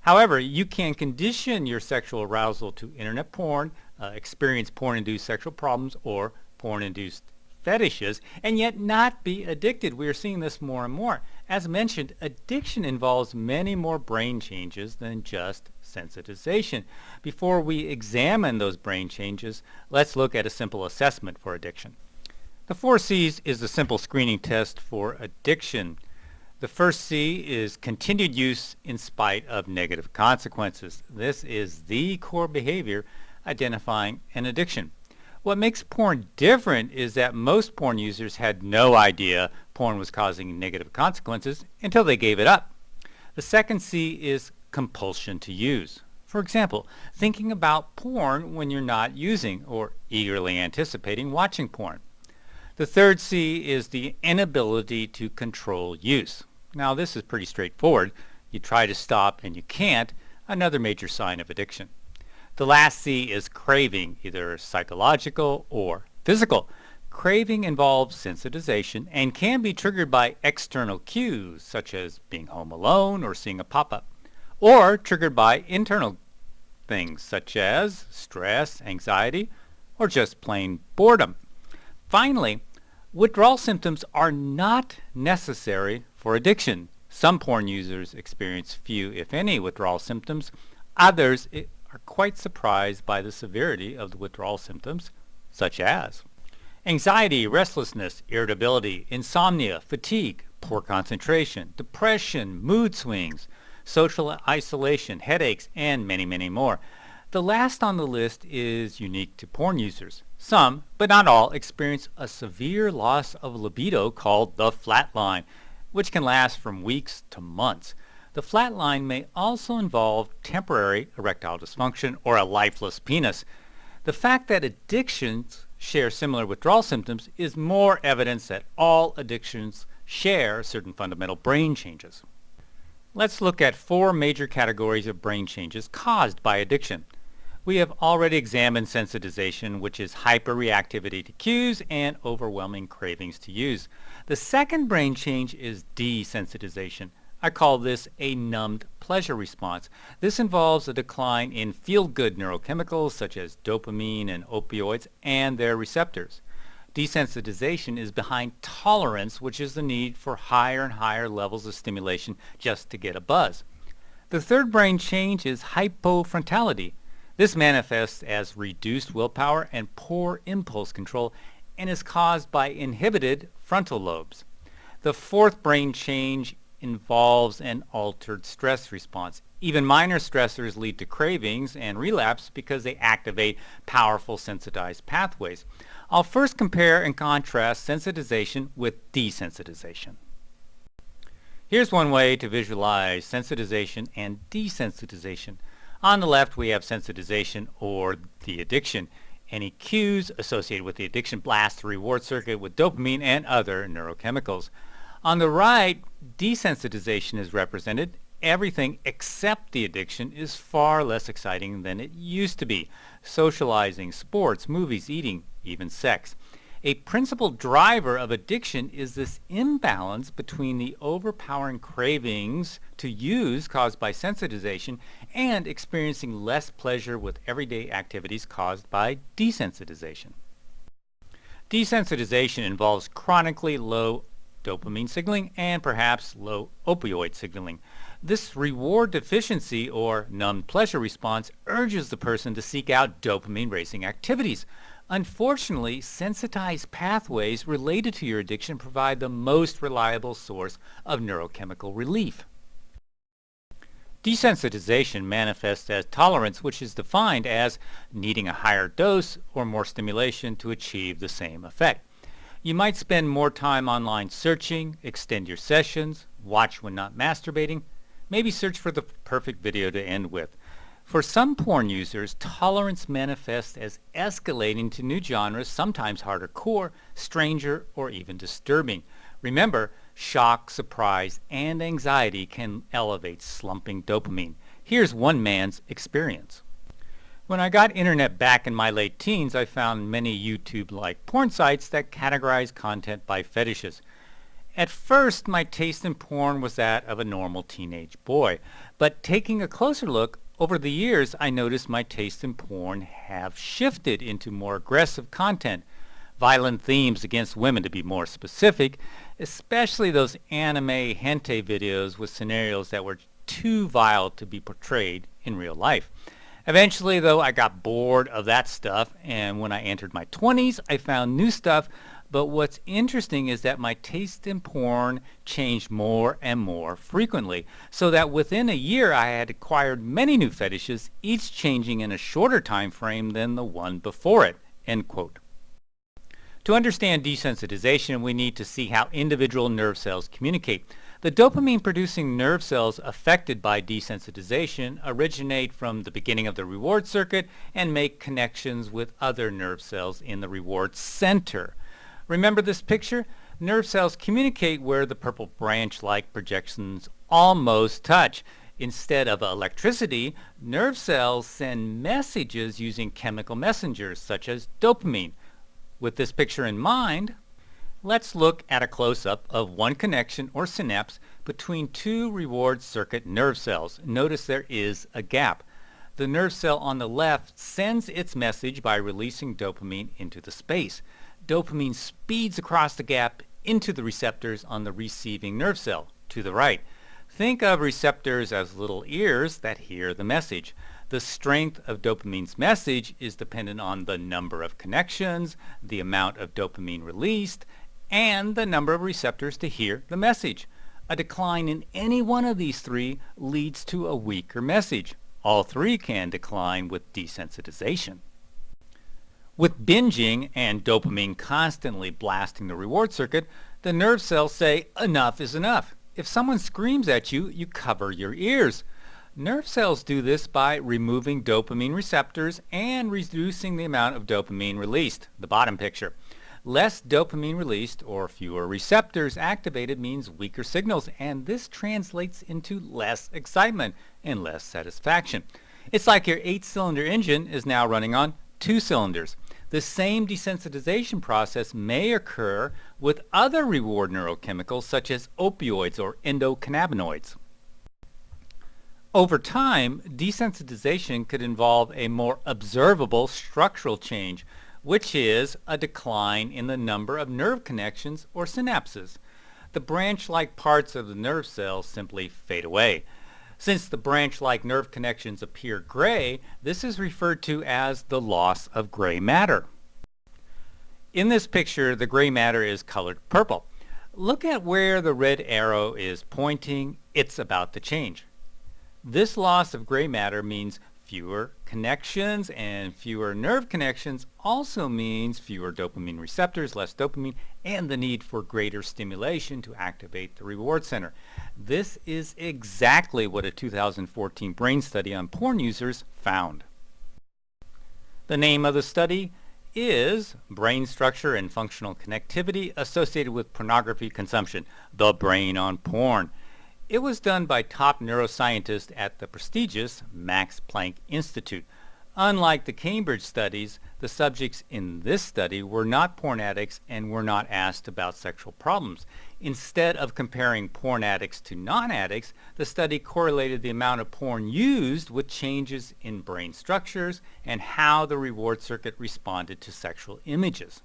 However, you can condition your sexual arousal to internet porn, uh, experience porn-induced sexual problems, or porn-induced fetishes, and yet not be addicted. We are seeing this more and more. As mentioned, addiction involves many more brain changes than just sensitization. Before we examine those brain changes, let's look at a simple assessment for addiction. The four C's is a simple screening test for addiction. The first C is continued use in spite of negative consequences. This is the core behavior identifying an addiction. What makes porn different is that most porn users had no idea porn was causing negative consequences until they gave it up. The second C is compulsion to use. For example, thinking about porn when you're not using or eagerly anticipating watching porn. The third C is the inability to control use. Now this is pretty straightforward. You try to stop and you can't, another major sign of addiction. The last C is craving, either psychological or physical. Craving involves sensitization and can be triggered by external cues, such as being home alone or seeing a pop-up, or triggered by internal things, such as stress, anxiety, or just plain boredom. Finally, withdrawal symptoms are not necessary for addiction, some porn users experience few, if any, withdrawal symptoms. Others are quite surprised by the severity of the withdrawal symptoms, such as anxiety, restlessness, irritability, insomnia, fatigue, poor concentration, depression, mood swings, social isolation, headaches, and many, many more. The last on the list is unique to porn users. Some, but not all, experience a severe loss of libido called the flat line which can last from weeks to months. The flat line may also involve temporary erectile dysfunction or a lifeless penis. The fact that addictions share similar withdrawal symptoms is more evidence that all addictions share certain fundamental brain changes. Let's look at four major categories of brain changes caused by addiction. We have already examined sensitization, which is hyperreactivity to cues and overwhelming cravings to use. The second brain change is desensitization. I call this a numbed pleasure response. This involves a decline in feel-good neurochemicals such as dopamine and opioids and their receptors. Desensitization is behind tolerance, which is the need for higher and higher levels of stimulation just to get a buzz. The third brain change is hypofrontality. This manifests as reduced willpower and poor impulse control and is caused by inhibited frontal lobes. The fourth brain change involves an altered stress response. Even minor stressors lead to cravings and relapse because they activate powerful sensitized pathways. I'll first compare and contrast sensitization with desensitization. Here's one way to visualize sensitization and desensitization. On the left, we have sensitization or the addiction. Any cues associated with the addiction blast the reward circuit with dopamine and other neurochemicals. On the right, desensitization is represented. Everything except the addiction is far less exciting than it used to be. Socializing, sports, movies, eating, even sex. A principal driver of addiction is this imbalance between the overpowering cravings to use caused by sensitization and experiencing less pleasure with everyday activities caused by desensitization. Desensitization involves chronically low dopamine signaling, and perhaps low opioid signaling. This reward deficiency or numb pleasure response urges the person to seek out dopamine raising activities. Unfortunately, sensitized pathways related to your addiction provide the most reliable source of neurochemical relief. Desensitization manifests as tolerance, which is defined as needing a higher dose or more stimulation to achieve the same effect. You might spend more time online searching, extend your sessions, watch when not masturbating, maybe search for the perfect video to end with. For some porn users, tolerance manifests as escalating to new genres, sometimes harder core, stranger, or even disturbing. Remember, shock, surprise, and anxiety can elevate slumping dopamine. Here's one man's experience. When I got internet back in my late teens, I found many YouTube-like porn sites that categorize content by fetishes. At first, my taste in porn was that of a normal teenage boy, but taking a closer look, over the years I noticed my taste in porn have shifted into more aggressive content, violent themes against women to be more specific, especially those anime hentai videos with scenarios that were too vile to be portrayed in real life. Eventually, though, I got bored of that stuff, and when I entered my 20s, I found new stuff, but what's interesting is that my taste in porn changed more and more frequently, so that within a year I had acquired many new fetishes, each changing in a shorter time frame than the one before it. End quote. To understand desensitization, we need to see how individual nerve cells communicate. The dopamine-producing nerve cells affected by desensitization originate from the beginning of the reward circuit and make connections with other nerve cells in the reward center. Remember this picture? Nerve cells communicate where the purple branch-like projections almost touch. Instead of electricity, nerve cells send messages using chemical messengers such as dopamine. With this picture in mind, let's look at a close-up of one connection or synapse between two reward circuit nerve cells. Notice there is a gap. The nerve cell on the left sends its message by releasing dopamine into the space. Dopamine speeds across the gap into the receptors on the receiving nerve cell to the right. Think of receptors as little ears that hear the message. The strength of dopamine's message is dependent on the number of connections, the amount of dopamine released, and the number of receptors to hear the message. A decline in any one of these three leads to a weaker message. All three can decline with desensitization. With binging and dopamine constantly blasting the reward circuit, the nerve cells say enough is enough. If someone screams at you, you cover your ears. Nerve cells do this by removing dopamine receptors and reducing the amount of dopamine released, the bottom picture. Less dopamine released or fewer receptors activated means weaker signals and this translates into less excitement and less satisfaction. It's like your eight-cylinder engine is now running on two cylinders. The same desensitization process may occur with other reward neurochemicals such as opioids or endocannabinoids. Over time, desensitization could involve a more observable structural change, which is a decline in the number of nerve connections or synapses. The branch-like parts of the nerve cells simply fade away. Since the branch-like nerve connections appear gray, this is referred to as the loss of gray matter. In this picture, the gray matter is colored purple. Look at where the red arrow is pointing. It's about to change. This loss of gray matter means fewer connections and fewer nerve connections also means fewer dopamine receptors, less dopamine, and the need for greater stimulation to activate the reward center. This is exactly what a 2014 brain study on porn users found. The name of the study is Brain Structure and Functional Connectivity Associated with Pornography Consumption, The Brain on Porn. It was done by top neuroscientists at the prestigious Max Planck Institute. Unlike the Cambridge studies, the subjects in this study were not porn addicts and were not asked about sexual problems. Instead of comparing porn addicts to non-addicts, the study correlated the amount of porn used with changes in brain structures and how the reward circuit responded to sexual images.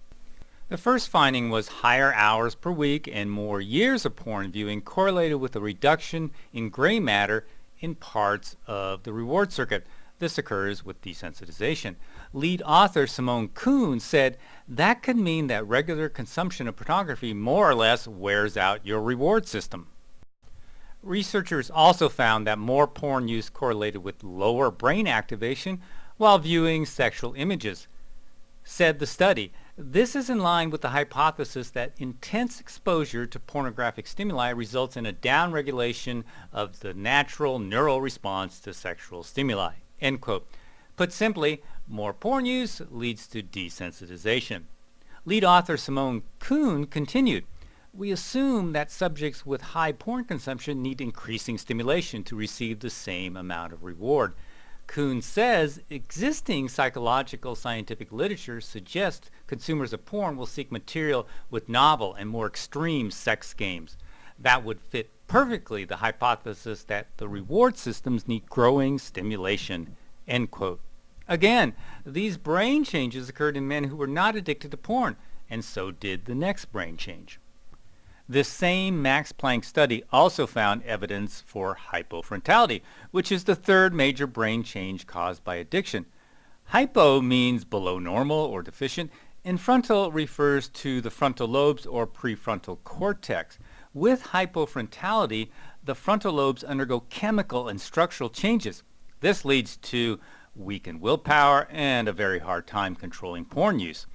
The first finding was higher hours per week and more years of porn viewing correlated with a reduction in gray matter in parts of the reward circuit. This occurs with desensitization. Lead author Simone Kuhn said that could mean that regular consumption of pornography more or less wears out your reward system. Researchers also found that more porn use correlated with lower brain activation while viewing sexual images. Said the study, this is in line with the hypothesis that intense exposure to pornographic stimuli results in a downregulation of the natural neural response to sexual stimuli. End quote. Put simply, more porn use leads to desensitization. Lead author Simone Kuhn continued, we assume that subjects with high porn consumption need increasing stimulation to receive the same amount of reward. Kuhn says existing psychological scientific literature suggests consumers of porn will seek material with novel and more extreme sex games. That would fit perfectly the hypothesis that the reward systems need growing stimulation. End quote. Again, these brain changes occurred in men who were not addicted to porn, and so did the next brain change. This same Max Planck study also found evidence for hypofrontality, which is the third major brain change caused by addiction. Hypo means below normal or deficient, and frontal refers to the frontal lobes or prefrontal cortex. With hypofrontality, the frontal lobes undergo chemical and structural changes. This leads to weakened willpower and a very hard time controlling porn use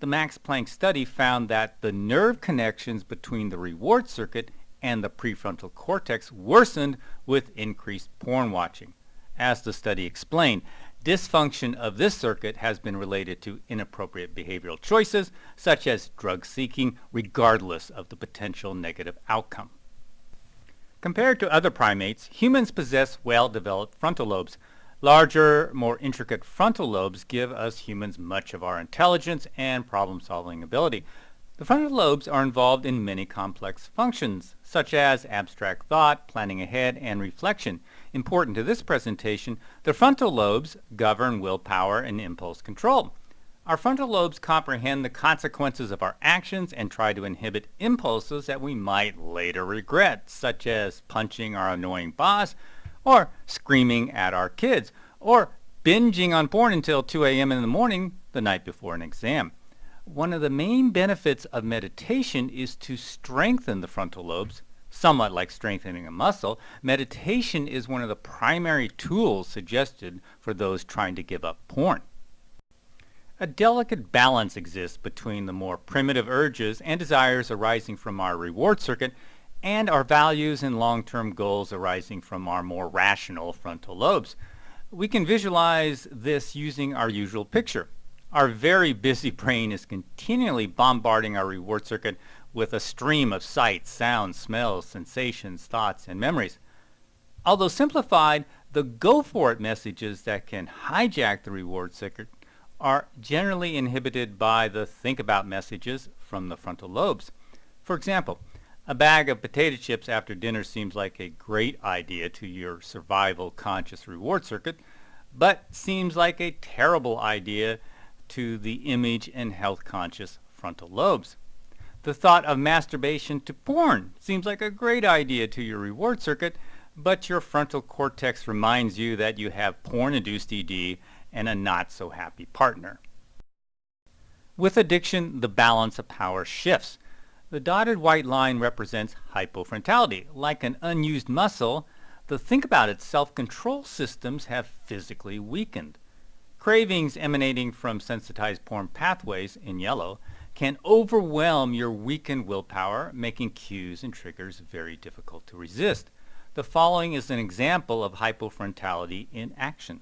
the Max Planck study found that the nerve connections between the reward circuit and the prefrontal cortex worsened with increased porn watching. As the study explained, dysfunction of this circuit has been related to inappropriate behavioral choices, such as drug seeking, regardless of the potential negative outcome. Compared to other primates, humans possess well-developed frontal lobes, Larger, more intricate frontal lobes give us humans much of our intelligence and problem-solving ability. The frontal lobes are involved in many complex functions, such as abstract thought, planning ahead, and reflection. Important to this presentation, the frontal lobes govern willpower and impulse control. Our frontal lobes comprehend the consequences of our actions and try to inhibit impulses that we might later regret, such as punching our annoying boss or screaming at our kids, or binging on porn until 2 a.m. in the morning the night before an exam. One of the main benefits of meditation is to strengthen the frontal lobes, somewhat like strengthening a muscle. Meditation is one of the primary tools suggested for those trying to give up porn. A delicate balance exists between the more primitive urges and desires arising from our reward circuit and our values and long-term goals arising from our more rational frontal lobes. We can visualize this using our usual picture. Our very busy brain is continually bombarding our reward circuit with a stream of sights, sounds, smells, sensations, thoughts, and memories. Although simplified, the go-for-it messages that can hijack the reward circuit are generally inhibited by the think about messages from the frontal lobes. For example, a bag of potato chips after dinner seems like a great idea to your survival conscious reward circuit, but seems like a terrible idea to the image and health conscious frontal lobes. The thought of masturbation to porn seems like a great idea to your reward circuit, but your frontal cortex reminds you that you have porn-induced ED and a not-so-happy partner. With addiction, the balance of power shifts. The dotted white line represents hypofrontality. Like an unused muscle, the think about it self-control systems have physically weakened. Cravings emanating from sensitized porn pathways, in yellow, can overwhelm your weakened willpower, making cues and triggers very difficult to resist. The following is an example of hypofrontality in action.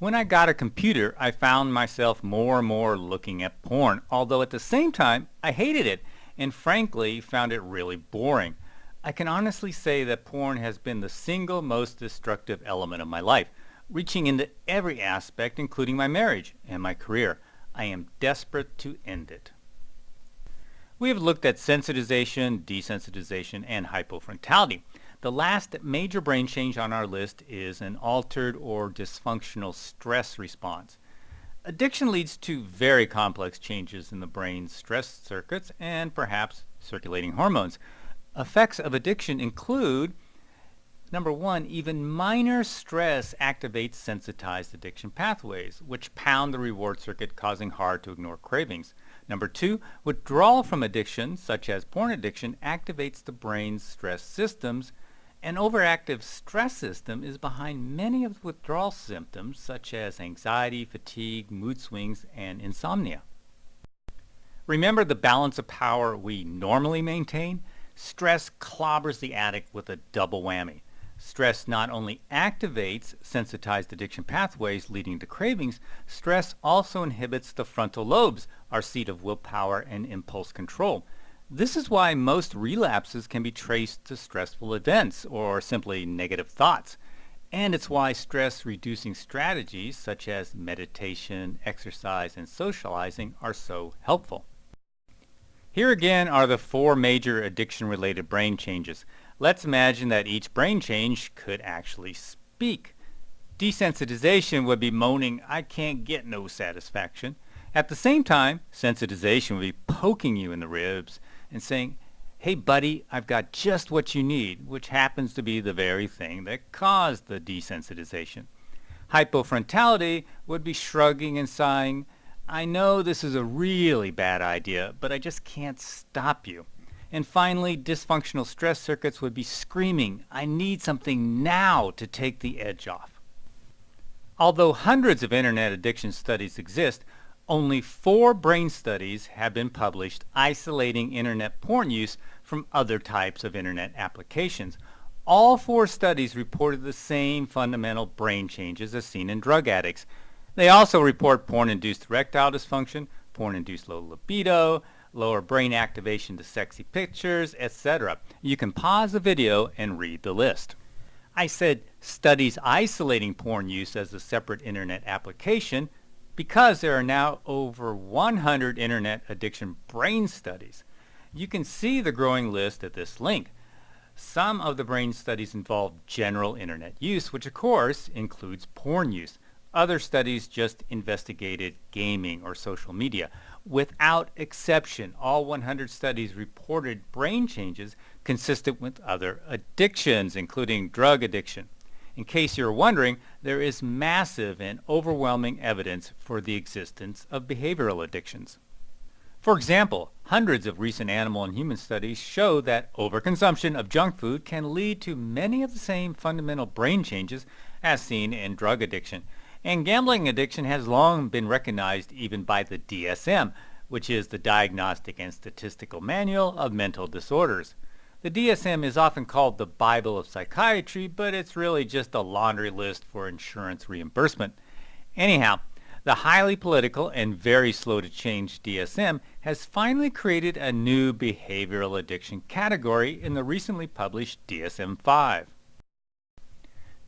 When I got a computer, I found myself more and more looking at porn, although at the same time, I hated it and frankly found it really boring. I can honestly say that porn has been the single most destructive element of my life, reaching into every aspect including my marriage and my career. I am desperate to end it. We have looked at sensitization, desensitization, and hypofrontality. The last major brain change on our list is an altered or dysfunctional stress response. Addiction leads to very complex changes in the brain's stress circuits and perhaps circulating hormones. Effects of addiction include Number one, even minor stress activates sensitized addiction pathways, which pound the reward circuit causing hard to ignore cravings. Number two, withdrawal from addiction, such as porn addiction, activates the brain's stress systems. An overactive stress system is behind many of the withdrawal symptoms, such as anxiety, fatigue, mood swings, and insomnia. Remember the balance of power we normally maintain? Stress clobbers the addict with a double whammy. Stress not only activates sensitized addiction pathways leading to cravings, stress also inhibits the frontal lobes, our seat of willpower and impulse control. This is why most relapses can be traced to stressful events or simply negative thoughts. And it's why stress-reducing strategies such as meditation, exercise, and socializing are so helpful. Here again are the four major addiction-related brain changes. Let's imagine that each brain change could actually speak. Desensitization would be moaning, I can't get no satisfaction. At the same time, sensitization would be poking you in the ribs and saying, hey buddy, I've got just what you need, which happens to be the very thing that caused the desensitization. Hypofrontality would be shrugging and sighing, I know this is a really bad idea, but I just can't stop you. And finally, dysfunctional stress circuits would be screaming, I need something now to take the edge off. Although hundreds of internet addiction studies exist, only four brain studies have been published isolating internet porn use from other types of internet applications. All four studies reported the same fundamental brain changes as seen in drug addicts. They also report porn-induced erectile dysfunction, porn-induced low libido, lower brain activation to sexy pictures, etc. You can pause the video and read the list. I said studies isolating porn use as a separate internet application because there are now over 100 internet addiction brain studies. You can see the growing list at this link. Some of the brain studies involve general internet use, which of course includes porn use. Other studies just investigated gaming or social media. Without exception, all 100 studies reported brain changes consistent with other addictions, including drug addiction. In case you're wondering, there is massive and overwhelming evidence for the existence of behavioral addictions. For example, hundreds of recent animal and human studies show that overconsumption of junk food can lead to many of the same fundamental brain changes as seen in drug addiction. And gambling addiction has long been recognized even by the DSM, which is the Diagnostic and Statistical Manual of Mental Disorders. The DSM is often called the Bible of Psychiatry, but it's really just a laundry list for insurance reimbursement. Anyhow, the highly political and very slow to change DSM has finally created a new behavioral addiction category in the recently published DSM-5.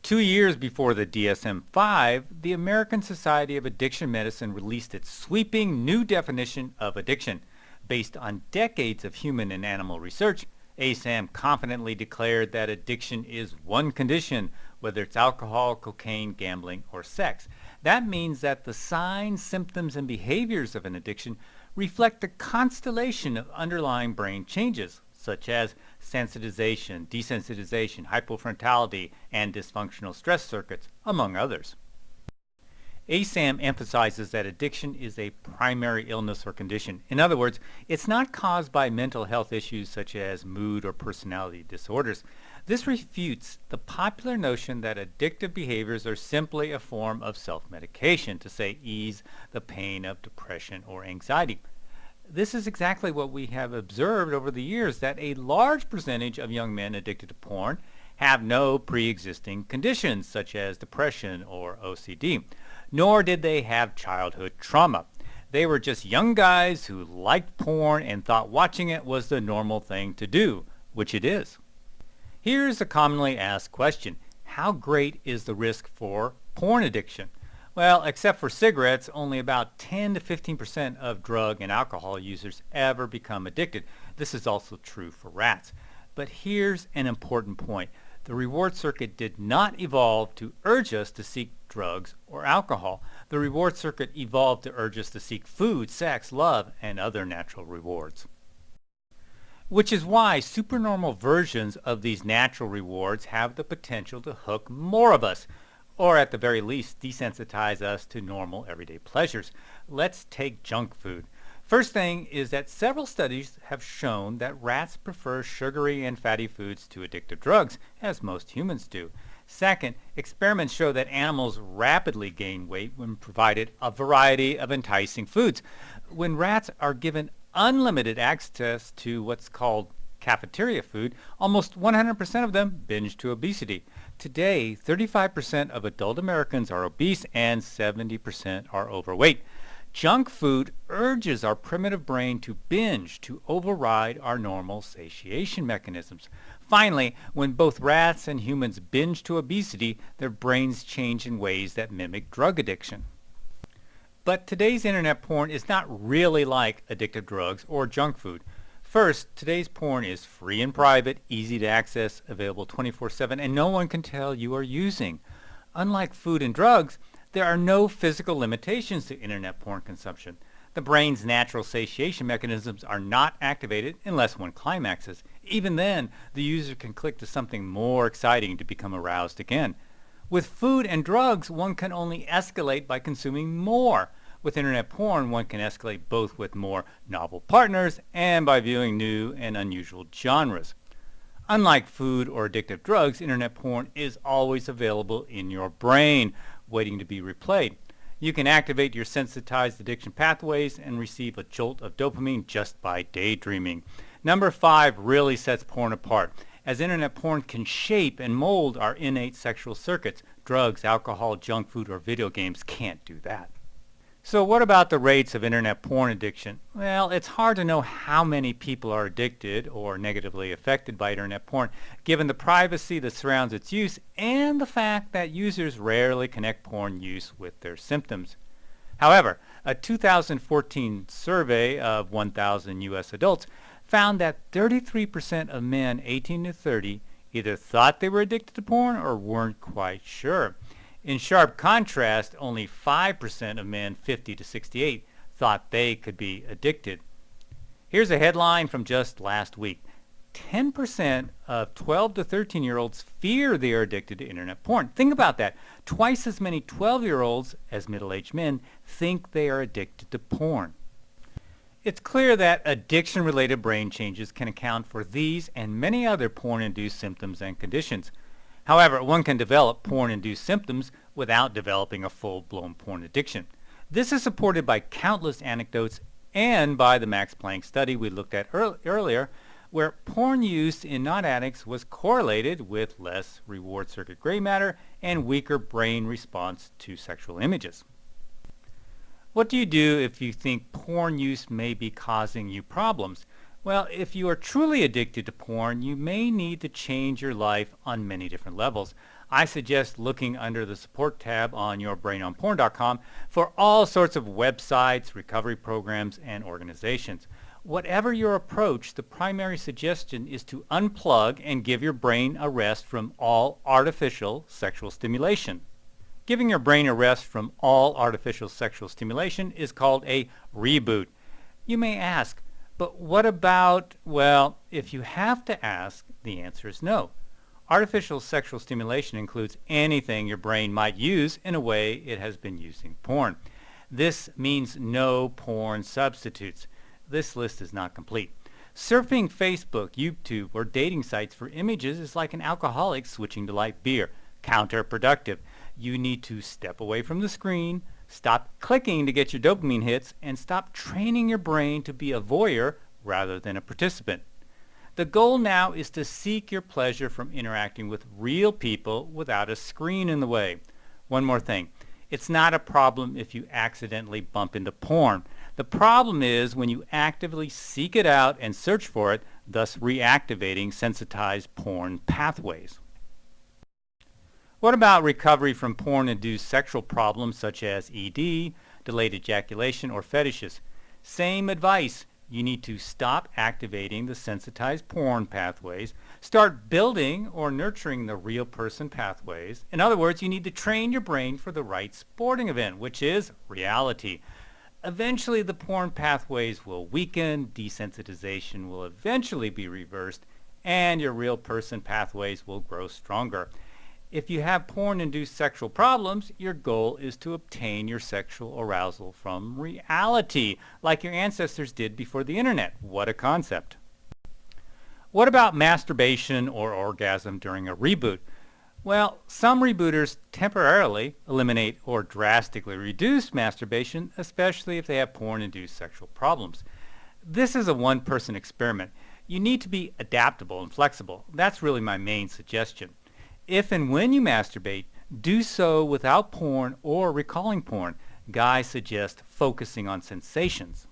Two years before the DSM-5, the American Society of Addiction Medicine released its sweeping new definition of addiction. Based on decades of human and animal research, ASAM confidently declared that addiction is one condition, whether it's alcohol, cocaine, gambling, or sex. That means that the signs, symptoms, and behaviors of an addiction reflect a constellation of underlying brain changes, such as sensitization, desensitization, hypofrontality, and dysfunctional stress circuits, among others. ASAM emphasizes that addiction is a primary illness or condition. In other words, it's not caused by mental health issues such as mood or personality disorders. This refutes the popular notion that addictive behaviors are simply a form of self-medication to, say, ease the pain of depression or anxiety this is exactly what we have observed over the years, that a large percentage of young men addicted to porn have no pre-existing conditions such as depression or OCD, nor did they have childhood trauma. They were just young guys who liked porn and thought watching it was the normal thing to do, which it is. Here's a commonly asked question. How great is the risk for porn addiction? Well, except for cigarettes, only about 10 to 15% of drug and alcohol users ever become addicted. This is also true for rats. But here's an important point. The reward circuit did not evolve to urge us to seek drugs, or alcohol. The reward circuit evolved to urge us to seek food, sex, love, and other natural rewards. Which is why supernormal versions of these natural rewards have the potential to hook more of us, or at the very least desensitize us to normal everyday pleasures. Let's take junk food. First thing is that several studies have shown that rats prefer sugary and fatty foods to addictive drugs, as most humans do. Second, experiments show that animals rapidly gain weight when provided a variety of enticing foods. When rats are given unlimited access to what's called cafeteria food, almost 100% of them binge to obesity. Today, 35% of adult Americans are obese and 70% are overweight. Junk food urges our primitive brain to binge to override our normal satiation mechanisms. Finally, when both rats and humans binge to obesity, their brains change in ways that mimic drug addiction. But today's internet porn is not really like addictive drugs or junk food. First, today's porn is free and private, easy to access, available 24-7, and no one can tell you are using. Unlike food and drugs, there are no physical limitations to internet porn consumption. The brain's natural satiation mechanisms are not activated unless one climaxes. Even then, the user can click to something more exciting to become aroused again. With food and drugs, one can only escalate by consuming more. With internet porn, one can escalate both with more novel partners and by viewing new and unusual genres. Unlike food or addictive drugs, internet porn is always available in your brain, waiting to be replayed. You can activate your sensitized addiction pathways and receive a jolt of dopamine just by daydreaming. Number five really sets porn apart, as internet porn can shape and mold our innate sexual circuits. Drugs, alcohol, junk food, or video games can't do that. So what about the rates of internet porn addiction? Well, it's hard to know how many people are addicted or negatively affected by internet porn, given the privacy that surrounds its use and the fact that users rarely connect porn use with their symptoms. However, a 2014 survey of 1,000 U.S. adults found that 33% of men 18 to 30 either thought they were addicted to porn or weren't quite sure. In sharp contrast, only 5% of men 50 to 68 thought they could be addicted. Here's a headline from just last week. 10% of 12 to 13 year olds fear they are addicted to internet porn. Think about that. Twice as many 12 year olds as middle-aged men think they are addicted to porn. It's clear that addiction-related brain changes can account for these and many other porn-induced symptoms and conditions. However, one can develop porn-induced symptoms without developing a full-blown porn addiction. This is supported by countless anecdotes and by the Max Planck study we looked at earlier, where porn use in non-addicts was correlated with less reward circuit gray matter and weaker brain response to sexual images. What do you do if you think porn use may be causing you problems? Well, if you are truly addicted to porn, you may need to change your life on many different levels. I suggest looking under the support tab on yourbrainonporn.com for all sorts of websites, recovery programs, and organizations. Whatever your approach, the primary suggestion is to unplug and give your brain a rest from all artificial sexual stimulation. Giving your brain a rest from all artificial sexual stimulation is called a reboot. You may ask, but what about, well, if you have to ask, the answer is no. Artificial sexual stimulation includes anything your brain might use in a way it has been using porn. This means no porn substitutes. This list is not complete. Surfing Facebook, YouTube, or dating sites for images is like an alcoholic switching to light beer. Counterproductive. You need to step away from the screen, Stop clicking to get your dopamine hits and stop training your brain to be a voyeur rather than a participant. The goal now is to seek your pleasure from interacting with real people without a screen in the way. One more thing. It's not a problem if you accidentally bump into porn. The problem is when you actively seek it out and search for it, thus reactivating sensitized porn pathways. What about recovery from porn-induced sexual problems such as ED, delayed ejaculation, or fetishes? Same advice. You need to stop activating the sensitized porn pathways, start building or nurturing the real person pathways. In other words, you need to train your brain for the right sporting event, which is reality. Eventually the porn pathways will weaken, desensitization will eventually be reversed, and your real person pathways will grow stronger. If you have porn-induced sexual problems, your goal is to obtain your sexual arousal from reality, like your ancestors did before the internet. What a concept. What about masturbation or orgasm during a reboot? Well, some rebooters temporarily eliminate or drastically reduce masturbation, especially if they have porn-induced sexual problems. This is a one-person experiment. You need to be adaptable and flexible. That's really my main suggestion. If and when you masturbate, do so without porn or recalling porn. Guys suggest focusing on sensations.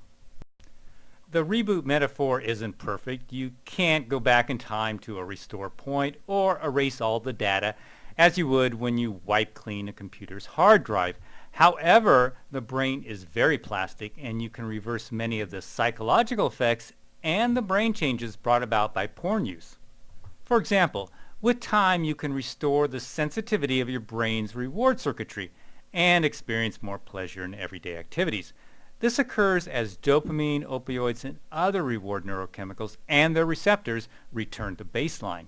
The reboot metaphor isn't perfect. You can't go back in time to a restore point or erase all the data as you would when you wipe clean a computer's hard drive. However, the brain is very plastic and you can reverse many of the psychological effects and the brain changes brought about by porn use. For example, with time, you can restore the sensitivity of your brain's reward circuitry and experience more pleasure in everyday activities. This occurs as dopamine, opioids, and other reward neurochemicals and their receptors return to baseline.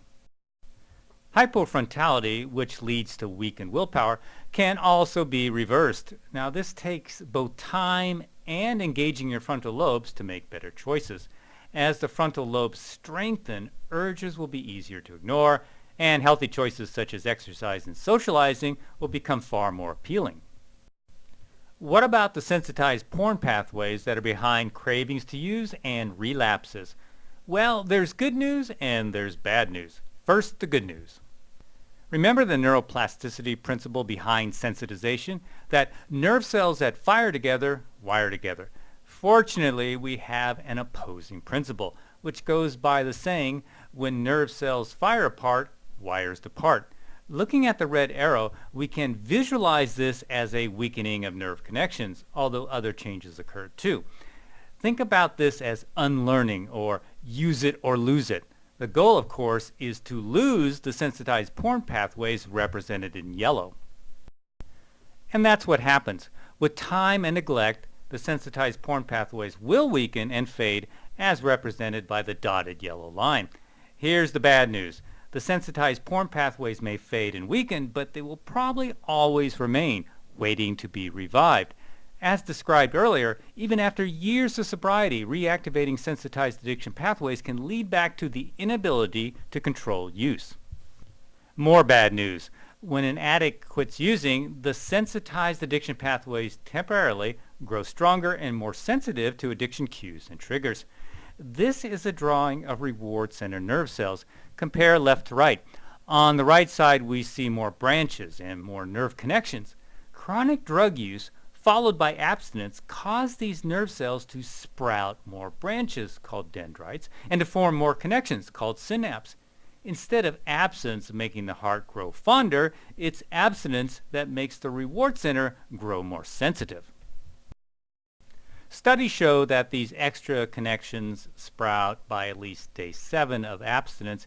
Hypofrontality, which leads to weakened willpower, can also be reversed. Now this takes both time and engaging your frontal lobes to make better choices. As the frontal lobes strengthen, urges will be easier to ignore and healthy choices such as exercise and socializing will become far more appealing. What about the sensitized porn pathways that are behind cravings to use and relapses? Well, there's good news and there's bad news. First, the good news. Remember the neuroplasticity principle behind sensitization? That nerve cells that fire together wire together. Fortunately, we have an opposing principle, which goes by the saying, when nerve cells fire apart, wires depart. Looking at the red arrow, we can visualize this as a weakening of nerve connections, although other changes occur too. Think about this as unlearning or use it or lose it. The goal, of course, is to lose the sensitized porn pathways represented in yellow. And that's what happens. With time and neglect, the sensitized porn pathways will weaken and fade as represented by the dotted yellow line. Here's the bad news. The sensitized porn pathways may fade and weaken, but they will probably always remain, waiting to be revived. As described earlier, even after years of sobriety, reactivating sensitized addiction pathways can lead back to the inability to control use. More bad news. When an addict quits using, the sensitized addiction pathways temporarily grow stronger and more sensitive to addiction cues and triggers. This is a drawing of reward center nerve cells. Compare left to right. On the right side, we see more branches and more nerve connections. Chronic drug use followed by abstinence cause these nerve cells to sprout more branches called dendrites and to form more connections called synapses. Instead of absence making the heart grow fonder, it's abstinence that makes the reward center grow more sensitive. Studies show that these extra connections sprout by at least day 7 of abstinence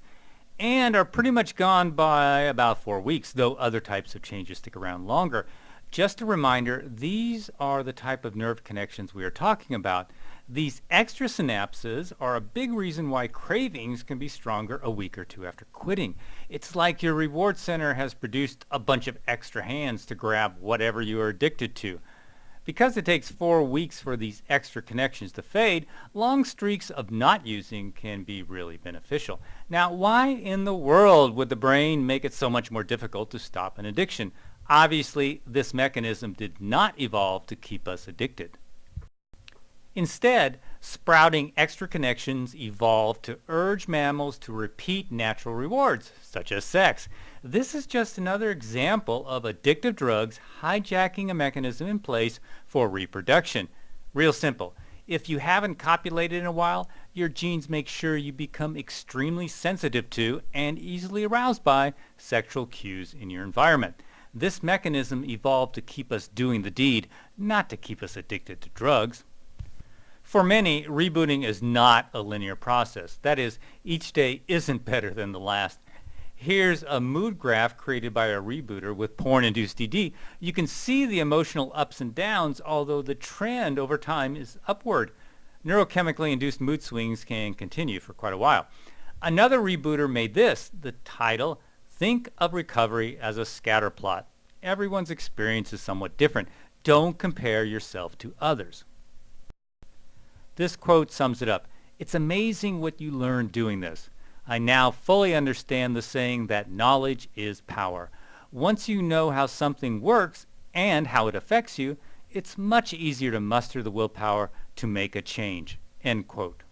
and are pretty much gone by about 4 weeks, though other types of changes stick around longer. Just a reminder, these are the type of nerve connections we are talking about. These extra synapses are a big reason why cravings can be stronger a week or two after quitting. It's like your reward center has produced a bunch of extra hands to grab whatever you are addicted to. Because it takes four weeks for these extra connections to fade, long streaks of not using can be really beneficial. Now, why in the world would the brain make it so much more difficult to stop an addiction? Obviously, this mechanism did not evolve to keep us addicted. Instead, sprouting extra connections evolved to urge mammals to repeat natural rewards, such as sex. This is just another example of addictive drugs hijacking a mechanism in place for reproduction. Real simple. If you haven't copulated in a while, your genes make sure you become extremely sensitive to and easily aroused by sexual cues in your environment. This mechanism evolved to keep us doing the deed, not to keep us addicted to drugs. For many, rebooting is not a linear process. That is, each day isn't better than the last. Here's a mood graph created by a rebooter with porn-induced ED. You can see the emotional ups and downs, although the trend over time is upward. Neurochemically induced mood swings can continue for quite a while. Another rebooter made this, the title, Think of Recovery as a Scatter Plot. Everyone's experience is somewhat different. Don't compare yourself to others. This quote sums it up. It's amazing what you learn doing this. I now fully understand the saying that knowledge is power. Once you know how something works and how it affects you, it's much easier to muster the willpower to make a change. End quote.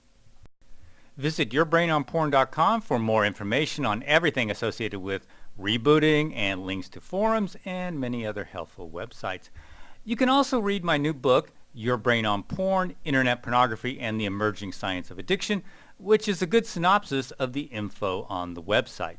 Visit yourbrainonporn.com for more information on everything associated with rebooting and links to forums and many other helpful websites. You can also read my new book, Your Brain on Porn, Internet Pornography, and the Emerging Science of Addiction, which is a good synopsis of the info on the website.